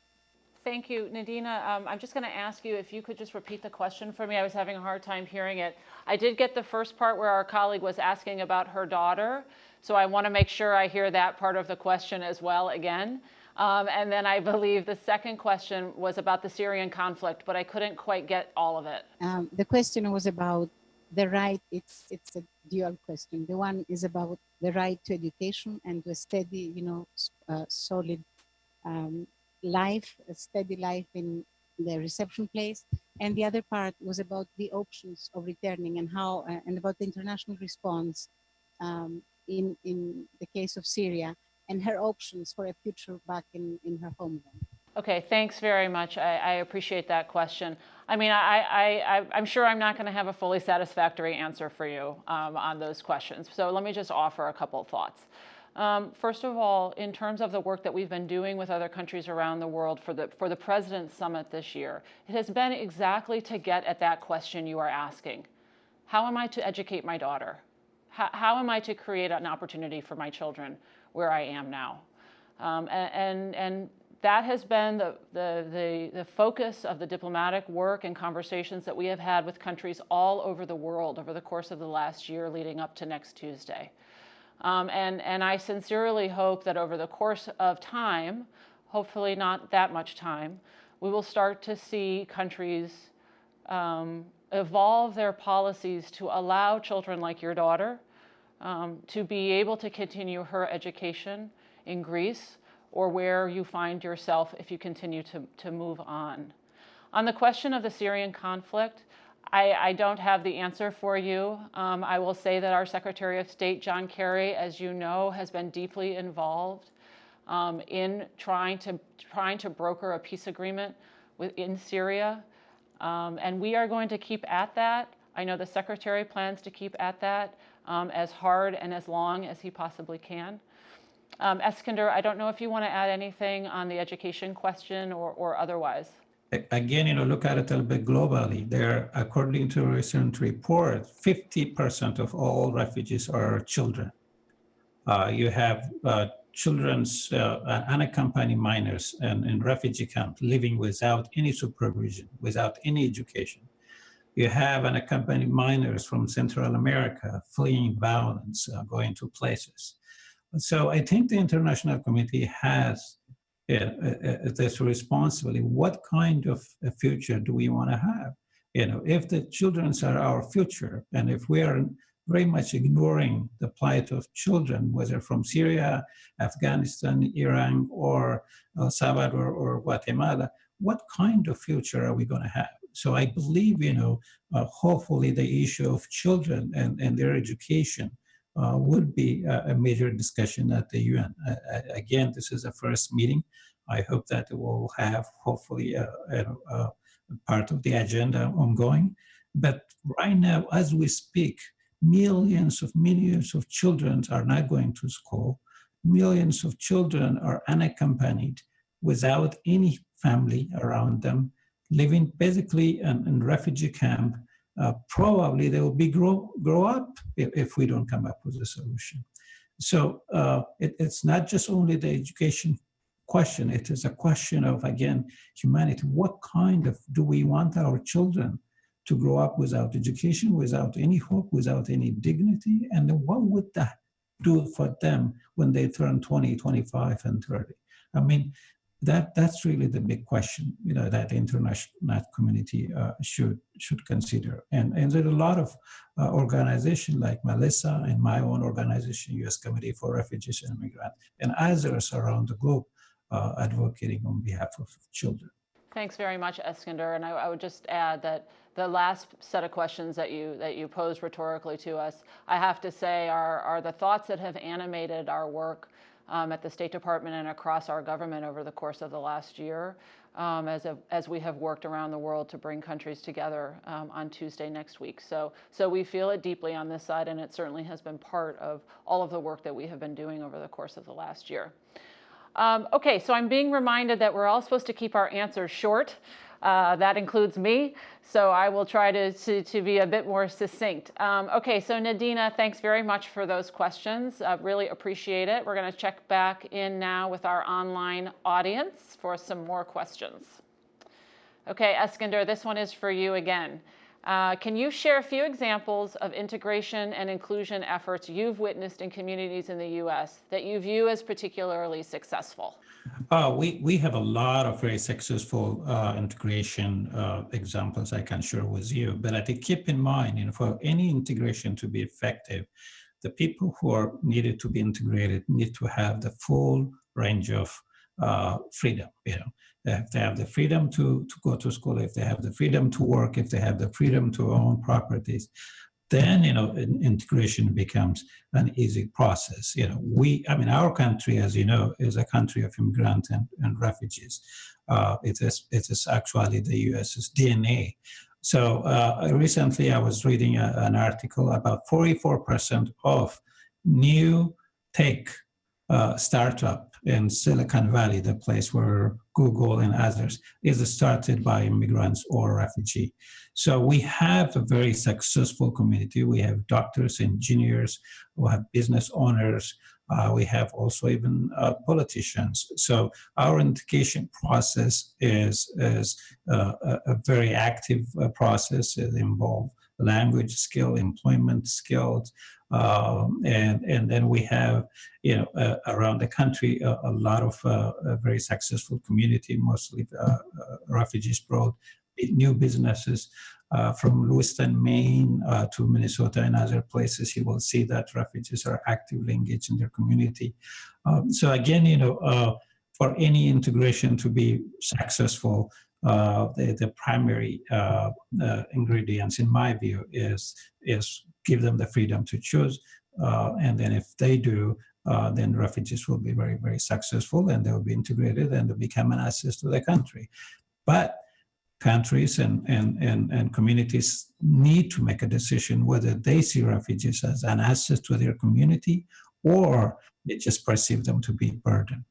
Thank you, Nadina. Um, I'm just going to ask you if you could just repeat the question for me. I was having a hard time hearing it. I did get the first part where our colleague was asking about her daughter, so I want to make sure I hear that part of the question as well again. Um, and then I believe the second question was about the Syrian conflict, but I couldn't quite get all of it. Um, the question was about the right, it's, it's a dual question. The one is about the right to education and to a steady, you know, uh, solid um, life, a steady life in the reception place. And the other part was about the options of returning and how, uh, and about the international response um, in, in the case of Syria and her options for a future back in, in her homeland. Okay, thanks very much. I, I appreciate that question. I mean, I, I, am sure I'm not going to have a fully satisfactory answer for you um, on those questions. So let me just offer a couple of thoughts. Um, first of all, in terms of the work that we've been doing with other countries around the world for the, for the President's Summit this year, it has been exactly to get at that question you are asking. How am I to educate my daughter? How, how am I to create an opportunity for my children where I am now? Um, and, and that has been the, the, the, the, focus of the diplomatic work and conversations that we have had with countries all over the world over the course of the last year leading up to next Tuesday. Um, and, and I sincerely hope that over the course of time, hopefully not that much time, we will start to see countries um, evolve their policies to allow children like your daughter um, to be able to continue her education in Greece or where you find yourself if you continue to, to move on. On the question of the Syrian conflict, I, I don't have the answer for you. Um, I will say that our Secretary of State, John Kerry, as you know, has been deeply involved um, in trying to, trying to broker a peace agreement within Syria. Um, and we are going to keep at that. I know the Secretary plans to keep at that um, as hard and as long as he possibly can. Um, Eskinder, I don't know if you want to add anything on the education question or, or otherwise. Again, you know, look at it a little bit globally. There, according to a recent report, 50% of all refugees are children. Uh, you have uh, children's uh, unaccompanied minors and in refugee camps living without any supervision, without any education. You have unaccompanied minors from Central America fleeing violence, uh, going to places. So I think the international community has uh, uh, this responsibility. What kind of a future do we want to have? You know, if the children are our future, and if we are very much ignoring the plight of children, whether from Syria, Afghanistan, Iran, or El Salvador or Guatemala, what kind of future are we going to have? So I believe, you know, uh, hopefully the issue of children and, and their education uh, would be a, major discussion at the UN. Again, this is a first meeting. I hope that it will have hopefully a, a, a, part of the agenda ongoing. But right now, as we speak, millions of millions of children are not going to school. Millions of children are unaccompanied without any family around them, living basically in, in refugee camp uh, probably they will be grow, grow up if, if, we don't come up with a solution. So uh, it, it's not just only the education question, it is a question of, again, humanity. What kind of, do we want our children to grow up without education, without any hope, without any dignity? And what would that do for them when they turn 20, 25, and 30? I mean, that that's really the big question you know that the international community uh, should should consider. And and there are a lot of uh, organizations like melissa and my own organization u.s committee for refugees and immigrants and others around the globe uh, advocating on behalf of children. Thanks very much eskinder. And I, I would just add that the last set of questions that you that you posed rhetorically to us i have to say are are the thoughts that have animated our work um, at the State Department and across our government over the course of the last year um, as, a, as we have worked around the world to bring countries together um, on Tuesday next week. So, so we feel it deeply on this side and it certainly has been part of all of the work that we have been doing over the course of the last year. Um, okay, so I'm being reminded that we're all supposed to keep our answers short. Uh, that includes me, so I will try to, to, to be a bit more succinct. Um, okay, so Nadina, thanks very much for those questions. Uh, really appreciate it. We're going to check back in now with our online audience for some more questions. Okay, Eskinder, this one is for you again. Uh, can you share a few examples of integration and inclusion efforts you've witnessed in communities in the U.S. that you view as particularly successful? Uh, we, we have a lot of very successful uh, integration uh, examples I can share with you, but I think keep in mind, you know, for any integration to be effective, the people who are needed to be integrated need to have the full range of uh, freedom, you know, if they have the freedom to, to go to school, if they have the freedom to work, if they have the freedom to own properties, then you know integration becomes an easy process. You know we i mean our country as you know is a country of immigrants and, and refugees. Uh, it is it is actually the us's dna so uh, recently i was reading a, an article about 44 percent of new tech uh, startup in Silicon Valley, the place where Google and others is started by immigrants or refugee. So we have a very successful community. We have doctors, engineers, we have business owners, uh, we have also even uh, politicians. So our integration process is, is uh, a, a, very active uh, process. It involves language skill, employment skills, um, and and then we have you know uh, around the country a, a lot of uh, very successful community, mostly uh, uh refugees brought new businesses. Uh, from Lewiston, Maine uh, to Minnesota and other places, you will see that refugees are actively engaged in their community. Um, so again, you know, for any integration to be successful, uh, the, the primary uh, uh, ingredients, in my view, is is give them the freedom to choose. Uh, and then if they do, uh, then refugees will be very, very successful and they will be integrated and they become an asset to the country. But countries and, and, and, and communities need to make a decision whether they see refugees as an asset to their community or they just perceive them to be a burden.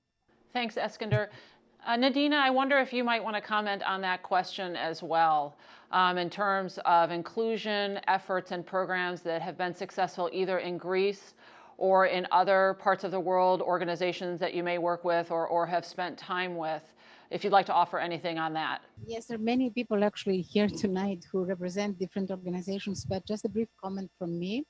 Thanks, Eskinder. Uh, Nadina, I wonder if you might want to comment on that question as well um, in terms of inclusion efforts and programs that have been successful either in Greece or in other parts of the world, organizations that you may work with or, or have spent time with, if you'd like to offer anything on that. Yes, there are many people actually here tonight who represent different organizations, but just a brief comment from me.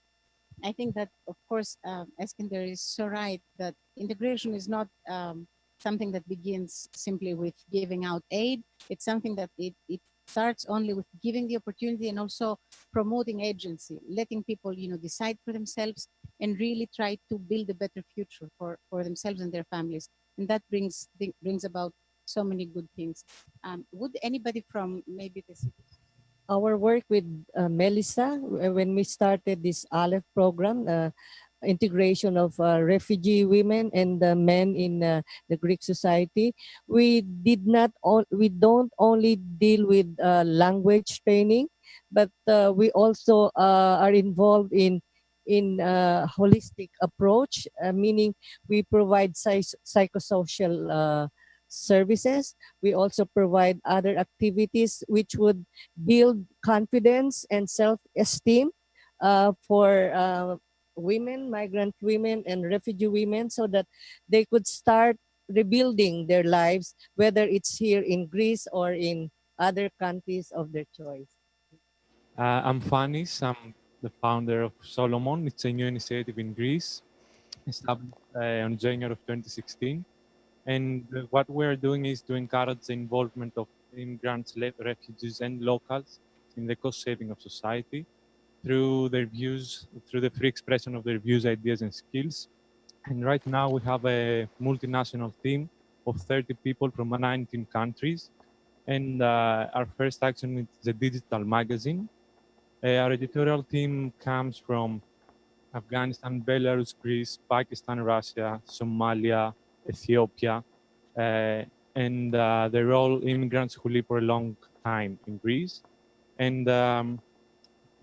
I think that, of course, uh, Eskinder is so right that integration is not um, something that begins simply with giving out aid. It's something that it, it starts only with giving the opportunity and also promoting agency, letting people, you know, decide for themselves and really try to build a better future for, for themselves and their families. And that brings brings about so many good things. Um, would anybody from maybe the city? Our work with uh, Melissa, when we started this Aleph program, uh, integration of uh, refugee women and uh, men in uh, the Greek society. We did not, we don't only deal with uh, language training, but uh, we also uh, are involved in in a holistic approach, meaning we provide psychosocial services. We also provide other activities which would build confidence and self-esteem for women, migrant women, and refugee women so that they could start rebuilding their lives, whether it's here in Greece or in other countries of their choice. Uh, I'm Fanis. I'm the founder of Solomon. It's a new initiative in Greece, established uh, on January of 2016. And what we're doing is to encourage the involvement of immigrants, refugees, and locals in the cost saving of society through their views, through the free expression of their views, ideas, and skills. And right now we have a multinational team of 30 people from 19 countries. And uh, our first action is the digital magazine. Uh, our editorial team comes from Afghanistan, Belarus, Greece, Pakistan, Russia, Somalia, Ethiopia, uh, and uh, they're all immigrants who live for a long time in Greece. And um,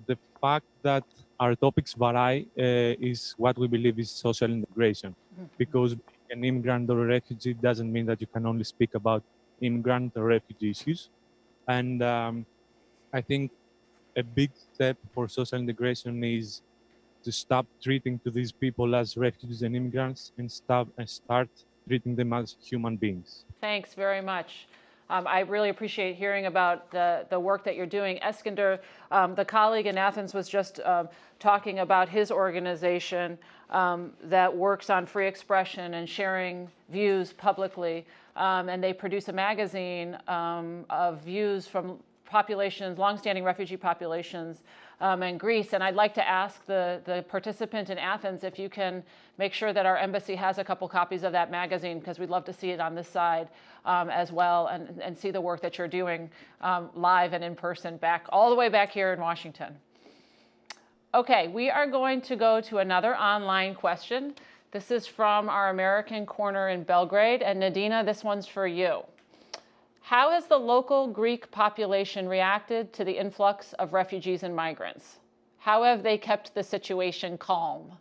the fact that our topics vary uh, is what we believe is social integration. Mm-hmm. Because an immigrant or a refugee doesn't mean that you can only speak about immigrant or refugee issues. And um, I think a big step for social integration is to stop treating to these people as refugees and immigrants and stop and start treating them as human beings. Thanks very much. Um, I really appreciate hearing about the, the work that you're doing. Eskinder, um, the colleague in Athens was just um, talking about his organization um, that works on free expression and sharing views publicly. Um, and they produce a magazine of views from populations, longstanding refugee populations um, in Greece. And I'd like to ask the, the participant in Athens if you can make sure that our embassy has a couple copies of that magazine because we'd love to see it on this side um, as well and, and see the work that you're doing um, live and in person back all the way back here in Washington. Okay, we are going to go to another online question. This is from our American corner in Belgrade. And Nadina, this one's for you. How has the local Greek population reacted to the influx of refugees and migrants? How have they kept the situation calm?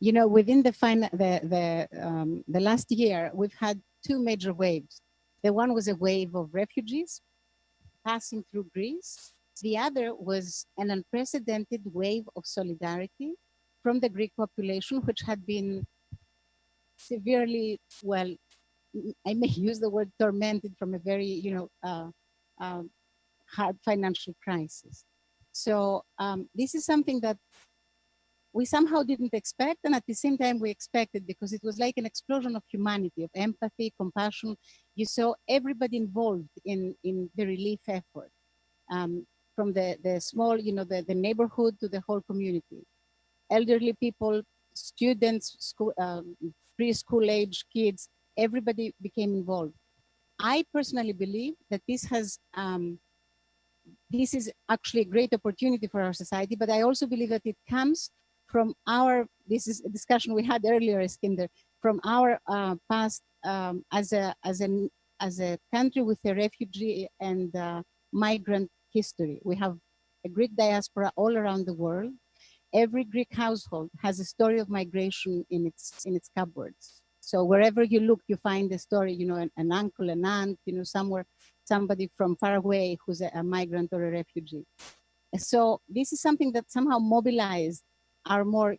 You know, within the, fin- the, the, um, the last year, we've had two major waves. The one was a wave of refugees passing through Greece. The other was an unprecedented wave of solidarity from the Greek population, which had been severely, well, I may [LAUGHS] use the word tormented from a very, you know, uh, uh, hard financial crisis. So um, this is something that we somehow didn't expect, and at the same time we expected because it was like an explosion of humanity, of empathy, compassion. You saw everybody involved in, in the relief effort, um, from the, the small, you know, the, the neighborhood to the whole community. Elderly people, students, school, um, preschool age kids, everybody became involved. I personally believe that this has, um, this is actually a great opportunity for our society, but I also believe that it comes from our, this is a discussion we had earlier, Eskinder, from our uh, past um, as, a, as, a, as a country with a refugee and uh, migrant history. We have a Greek diaspora all around the world. Every Greek household has a story of migration in its, in its cupboards. So wherever you look, you find a story, you know, an, an uncle, an aunt, you know, somewhere, somebody from far away who's a, a migrant or a refugee. So this is something that somehow mobilized our more,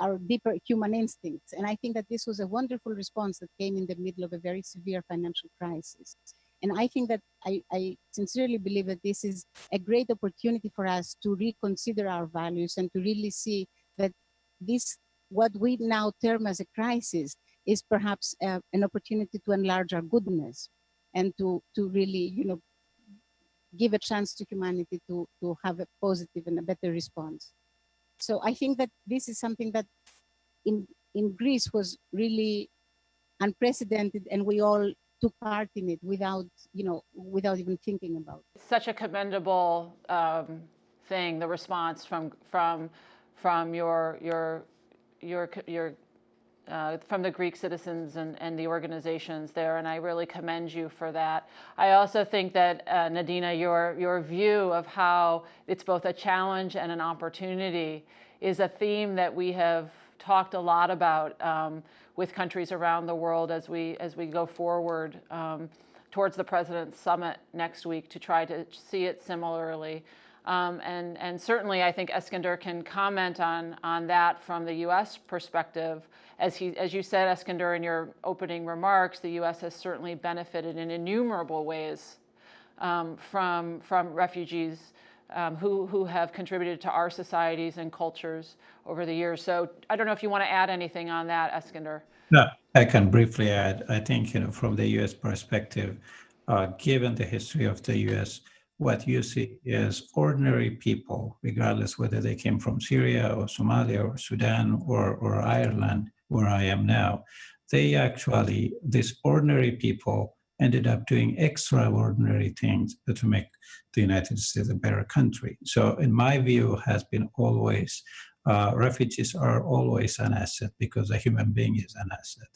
our deeper human instincts. And I think that this was a wonderful response that came in the middle of a very severe financial crisis. And I think that I, I, sincerely believe that this is a great opportunity for us to reconsider our values and to really see that this, what we now term as a crisis, is perhaps uh, an opportunity to enlarge our goodness and to, to really, you know, give a chance to humanity to, to have a positive and a better response. So I think that this is something that in, in Greece was really unprecedented and we all took part in it without, you know, without even thinking about it. Such a commendable um, thing, the response from, from, from your, your, your, your uh, from the Greek citizens and, and the organizations there, and I really commend you for that. I also think that, uh, Nadina, your, your view of how it's both a challenge and an opportunity is a theme that we have talked a lot about um, with countries around the world as we, as we go forward um, towards the President's Summit next week to try to see it similarly. Um, and, and certainly I think Eskinder can comment on, on that from the US perspective. As, he, as you said, Eskinder, in your opening remarks, the US has certainly benefited in innumerable ways um, from, from refugees um, who, who have contributed to our societies and cultures over the years. So I don't know if you want to add anything on that, Eskinder. No, I can briefly add. I think, you know, from the US perspective, uh, given the history of the US, what you see is ordinary people, regardless whether they came from Syria or Somalia or Sudan or, or Ireland, where I am now, they actually, these ordinary people ended up doing extraordinary things to make the United States a better country. So in my view has been always, uh, refugees are always an asset because a human being is an asset.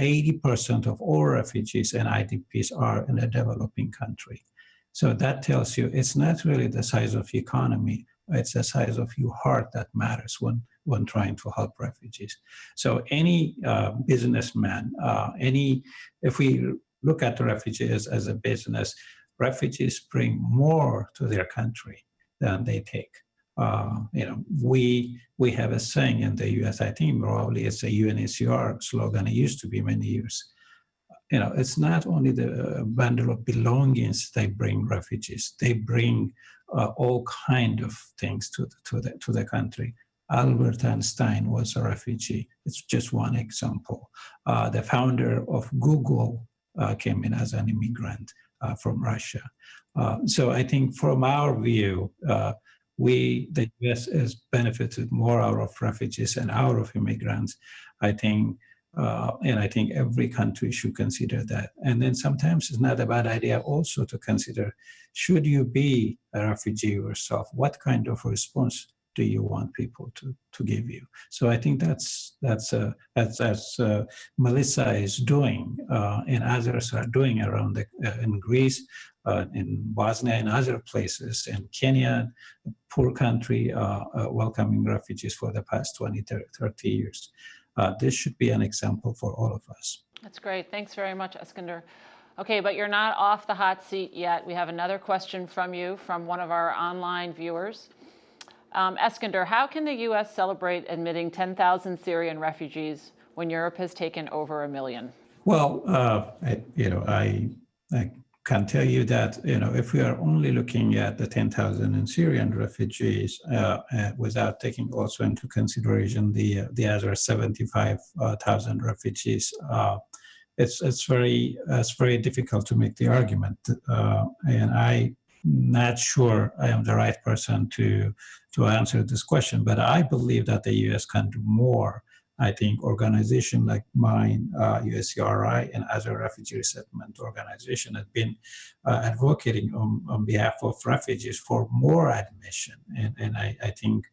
80% uh, of all refugees and IDPs are in a developing country. So that tells you it's not really the size of the economy, it's the size of your heart that matters when, when trying to help refugees. So any uh, businessman, uh, any, if we look at refugees as a business, refugees bring more to their country than they take. Uh, you know, we we have a saying in the U.S. I think probably it's a UNHCR slogan. It used to be many years. You know, it's not only the bundle of belongings they bring refugees. They bring uh, all kind of things to the, to the to the country. Albert Einstein was a refugee. It's just one example. Uh, the founder of Google uh, came in as an immigrant uh, from Russia. Uh, so I think from our view, uh, we, the US has benefited more out of refugees and out of immigrants. I think, uh, and I think every country should consider that. And then sometimes it's not a bad idea also to consider, should you be a refugee yourself? What kind of response do you want people to to give you? So I think that's that's uh, that's as uh, Melissa is doing uh, and others are doing around the, uh, in Greece, uh, in Bosnia, and other places, in Kenya, poor country, uh, welcoming refugees for the past 20, 30 years. this should be an example for all of us. That's great. Thanks very much, Eskinder. Okay, but you're not off the hot seat yet. We have another question from you from one of our online viewers. Um, Eskinder, how can the U.S. celebrate admitting 10,000 Syrian refugees when Europe has taken over a million? Well, uh, I, you know, I, I can tell you that, you know, if we are only looking at the 10,000 Syrian refugees uh, uh, without taking also into consideration the, the other 75,000 refugees, uh, it's, it's, very, it's very difficult to make the argument. Uh, and I'm not sure I am the right person to to answer this question, but I believe that the U.S. can do more. I think organizations like mine, uh, USCRI, and other refugee resettlement organizations have been uh, advocating on, on behalf of refugees for more admission. And, and I, I think,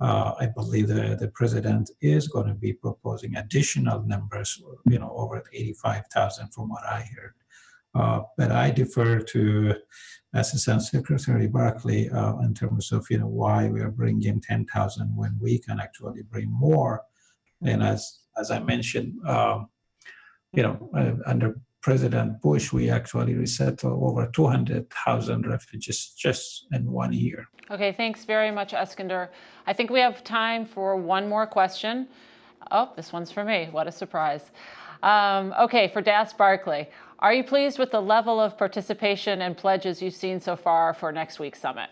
uh, I believe the, the president is going to be proposing additional numbers, you know, over 85,000 from what I heard. Uh, but I defer to Assistant Secretary Barclay uh, in terms of you know why we are bringing 10,000 when we can actually bring more. And as as I mentioned, um, you know, uh, under President Bush, we actually resettled over 200,000 refugees just in one year. Okay, thanks very much, Eskinder. I think we have time for one more question. Oh, this one's for me. What a surprise. Um, okay, for Das Barclay. Are you pleased with the level of participation and pledges you've seen so far for next week's summit?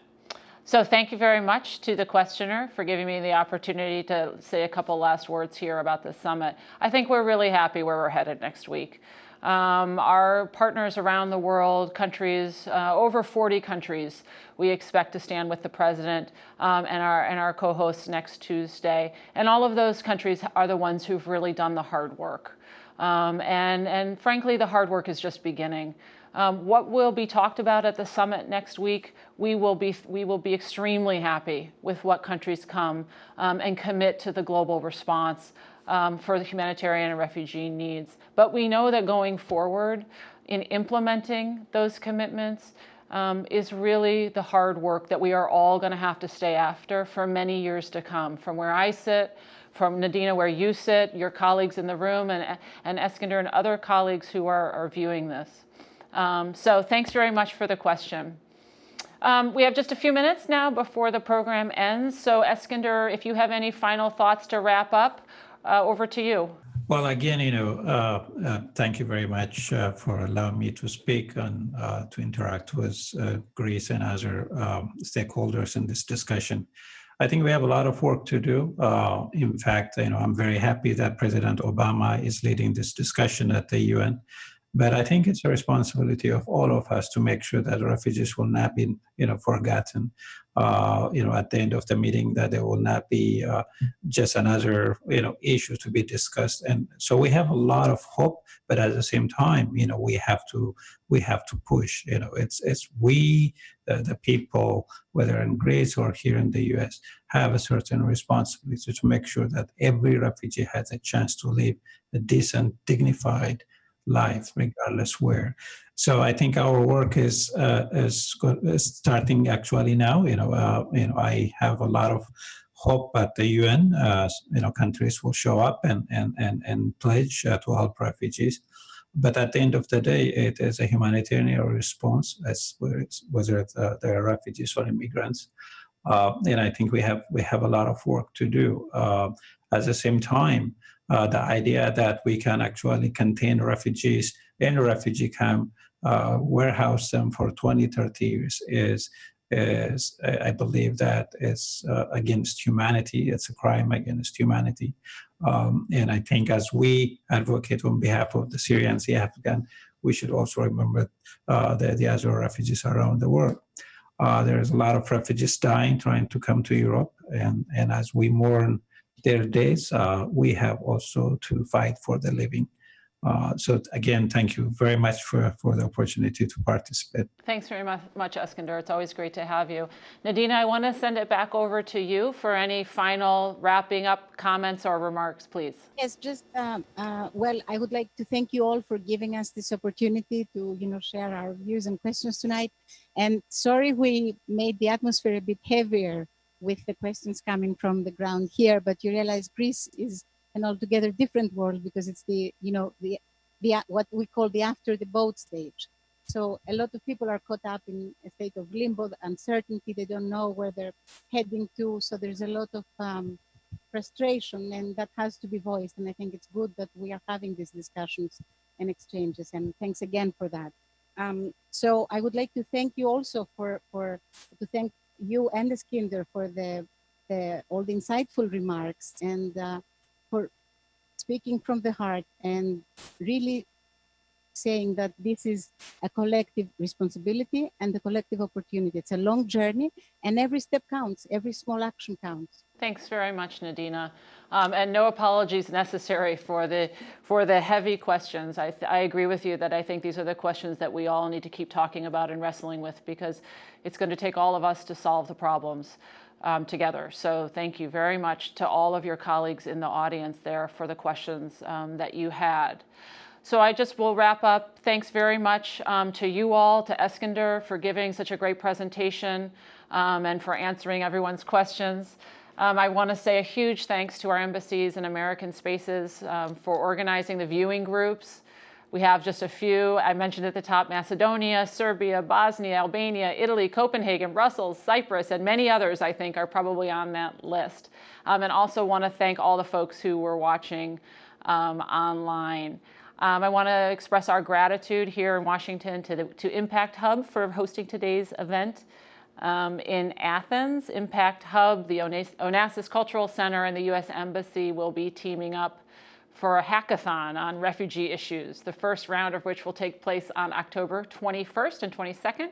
So thank you very much to the questioner for giving me the opportunity to say a couple last words here about the summit. I think we're really happy where we're headed next week. Um, our partners around the world, countries, uh, over 40 countries, we expect to stand with the president um, and our, and our co-hosts next Tuesday. And all of those countries are the ones who've really done the hard work. Um, and, and frankly, the hard work is just beginning. Um, what will be talked about at the summit next week, we will be, we will be extremely happy with what countries come um, and commit to the global response um, for the humanitarian and refugee needs. But we know that going forward in implementing those commitments um, is really the hard work that we are all going to have to stay after for many years to come. From where I sit, from Nadina, where you sit, your colleagues in the room, and, and Eskinder and other colleagues who are, are viewing this. Um, so thanks very much for the question. Um, we have just a few minutes now before the program ends. So Eskinder, if you have any final thoughts to wrap up, uh, over to you. Well, again, you know, uh, uh, thank you very much uh, for allowing me to speak and uh, to interact with uh, Greece and other um, stakeholders in this discussion. I think we have a lot of work to do. Uh, in fact, you know, I'm very happy that President Obama is leading this discussion at the UN. But I think it's a responsibility of all of us to make sure that refugees will not be, you know, forgotten. Uh, you know, at the end of the meeting, that there will not be uh, just another, you know, issue to be discussed. And so we have a lot of hope, but at the same time, you know, we have to we have to push. You know, it's it's we the, the people, whether in Greece or here in the U.S., have a certain responsibility to make sure that every refugee has a chance to live a decent, dignified life, regardless where. So I think our work is uh, is, starting actually now. You know, uh, you know, I have a lot of hope that the UN. Uh, you know, countries will show up and and and and pledge uh, to help refugees. But at the end of the day, it is a humanitarian response, as whether uh, they're refugees or immigrants. Uh, and I think we have we have a lot of work to do. At the same time, uh, the idea that we can actually contain refugees in a refugee camp, uh, warehouse them for 20, 30 years is is I believe that is uh, against humanity. It's a crime against humanity. Um, and I think as we advocate on behalf of the Syrians, the Afghan, we should also remember uh, the, the other refugees around the world. Uh, there's a lot of refugees dying trying to come to Europe. And, and as we mourn their days, uh, we have also to fight for the living. Uh, so again, thank you very much for, for the opportunity to participate. Thanks very much, much, Eskinder. It's always great to have you. Nadina, I want to send it back over to you for any final wrapping up comments or remarks, please. Yes, just, um, uh, well, I would like to thank you all for giving us this opportunity to, you know, share our views and questions tonight. And sorry we made the atmosphere a bit heavier with the questions coming from the ground here, but you realize Greece is an altogether different world because it's the, you know, the, the what we call the after the boat stage. So a lot of people are caught up in a state of limbo, uncertainty, they don't know where they're heading to. So there's a lot of um, frustration and that has to be voiced. And I think it's good that we are having these discussions and exchanges. And thanks again for that. Um, so I would like to thank you also for, for to thank you and Eskinder for the, the all the insightful remarks and uh, for speaking from the heart and really saying that this is a collective responsibility and a collective opportunity. It's a long journey and every step counts, every small action counts. Thanks very much, Nadina. Um, and no apologies necessary for the, for the heavy questions. I, I agree with you that I think these are the questions that we all need to keep talking about and wrestling with because it's going to take all of us to solve the problems um, together. So thank you very much to all of your colleagues in the audience there for the questions um, that you had. So I just will wrap up. Thanks very much um, to you all, to Eskinder for giving such a great presentation um, and for answering everyone's questions. Um, I want to say a huge thanks to our embassies and American Spaces um, for organizing the viewing groups. We have just a few. I mentioned at the top Macedonia, Serbia, Bosnia, Albania, Italy, Copenhagen, Brussels, Cyprus, and many others I think are probably on that list. Um, and also want to thank all the folks who were watching um, online. Um, I want to express our gratitude here in Washington to, the, to Impact Hub for hosting today's event. Um, in Athens, Impact Hub, the Onassis Cultural Center, and the U.S. Embassy will be teaming up for a hackathon on refugee issues, the first round of which will take place on October 21st and 22nd.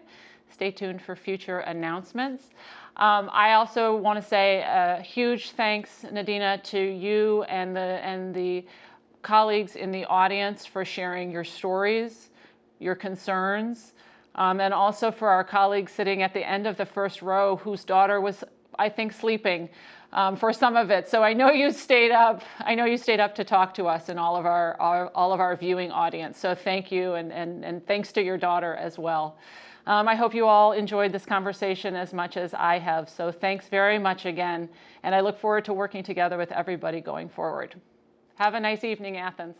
Stay tuned for future announcements. Um, I also want to say a huge thanks, Nadina, to you and the, and the colleagues in the audience for sharing your stories, your concerns, um, and also for our colleagues sitting at the end of the first row whose daughter was, I think, sleeping um, for some of it. So I know you stayed up. I know you stayed up to talk to us and all of our, our all of our viewing audience. So thank you, and and and thanks to your daughter as well. Um, I hope you all enjoyed this conversation as much as I have. So thanks very much again, and I look forward to working together with everybody going forward. Have a nice evening, Athens.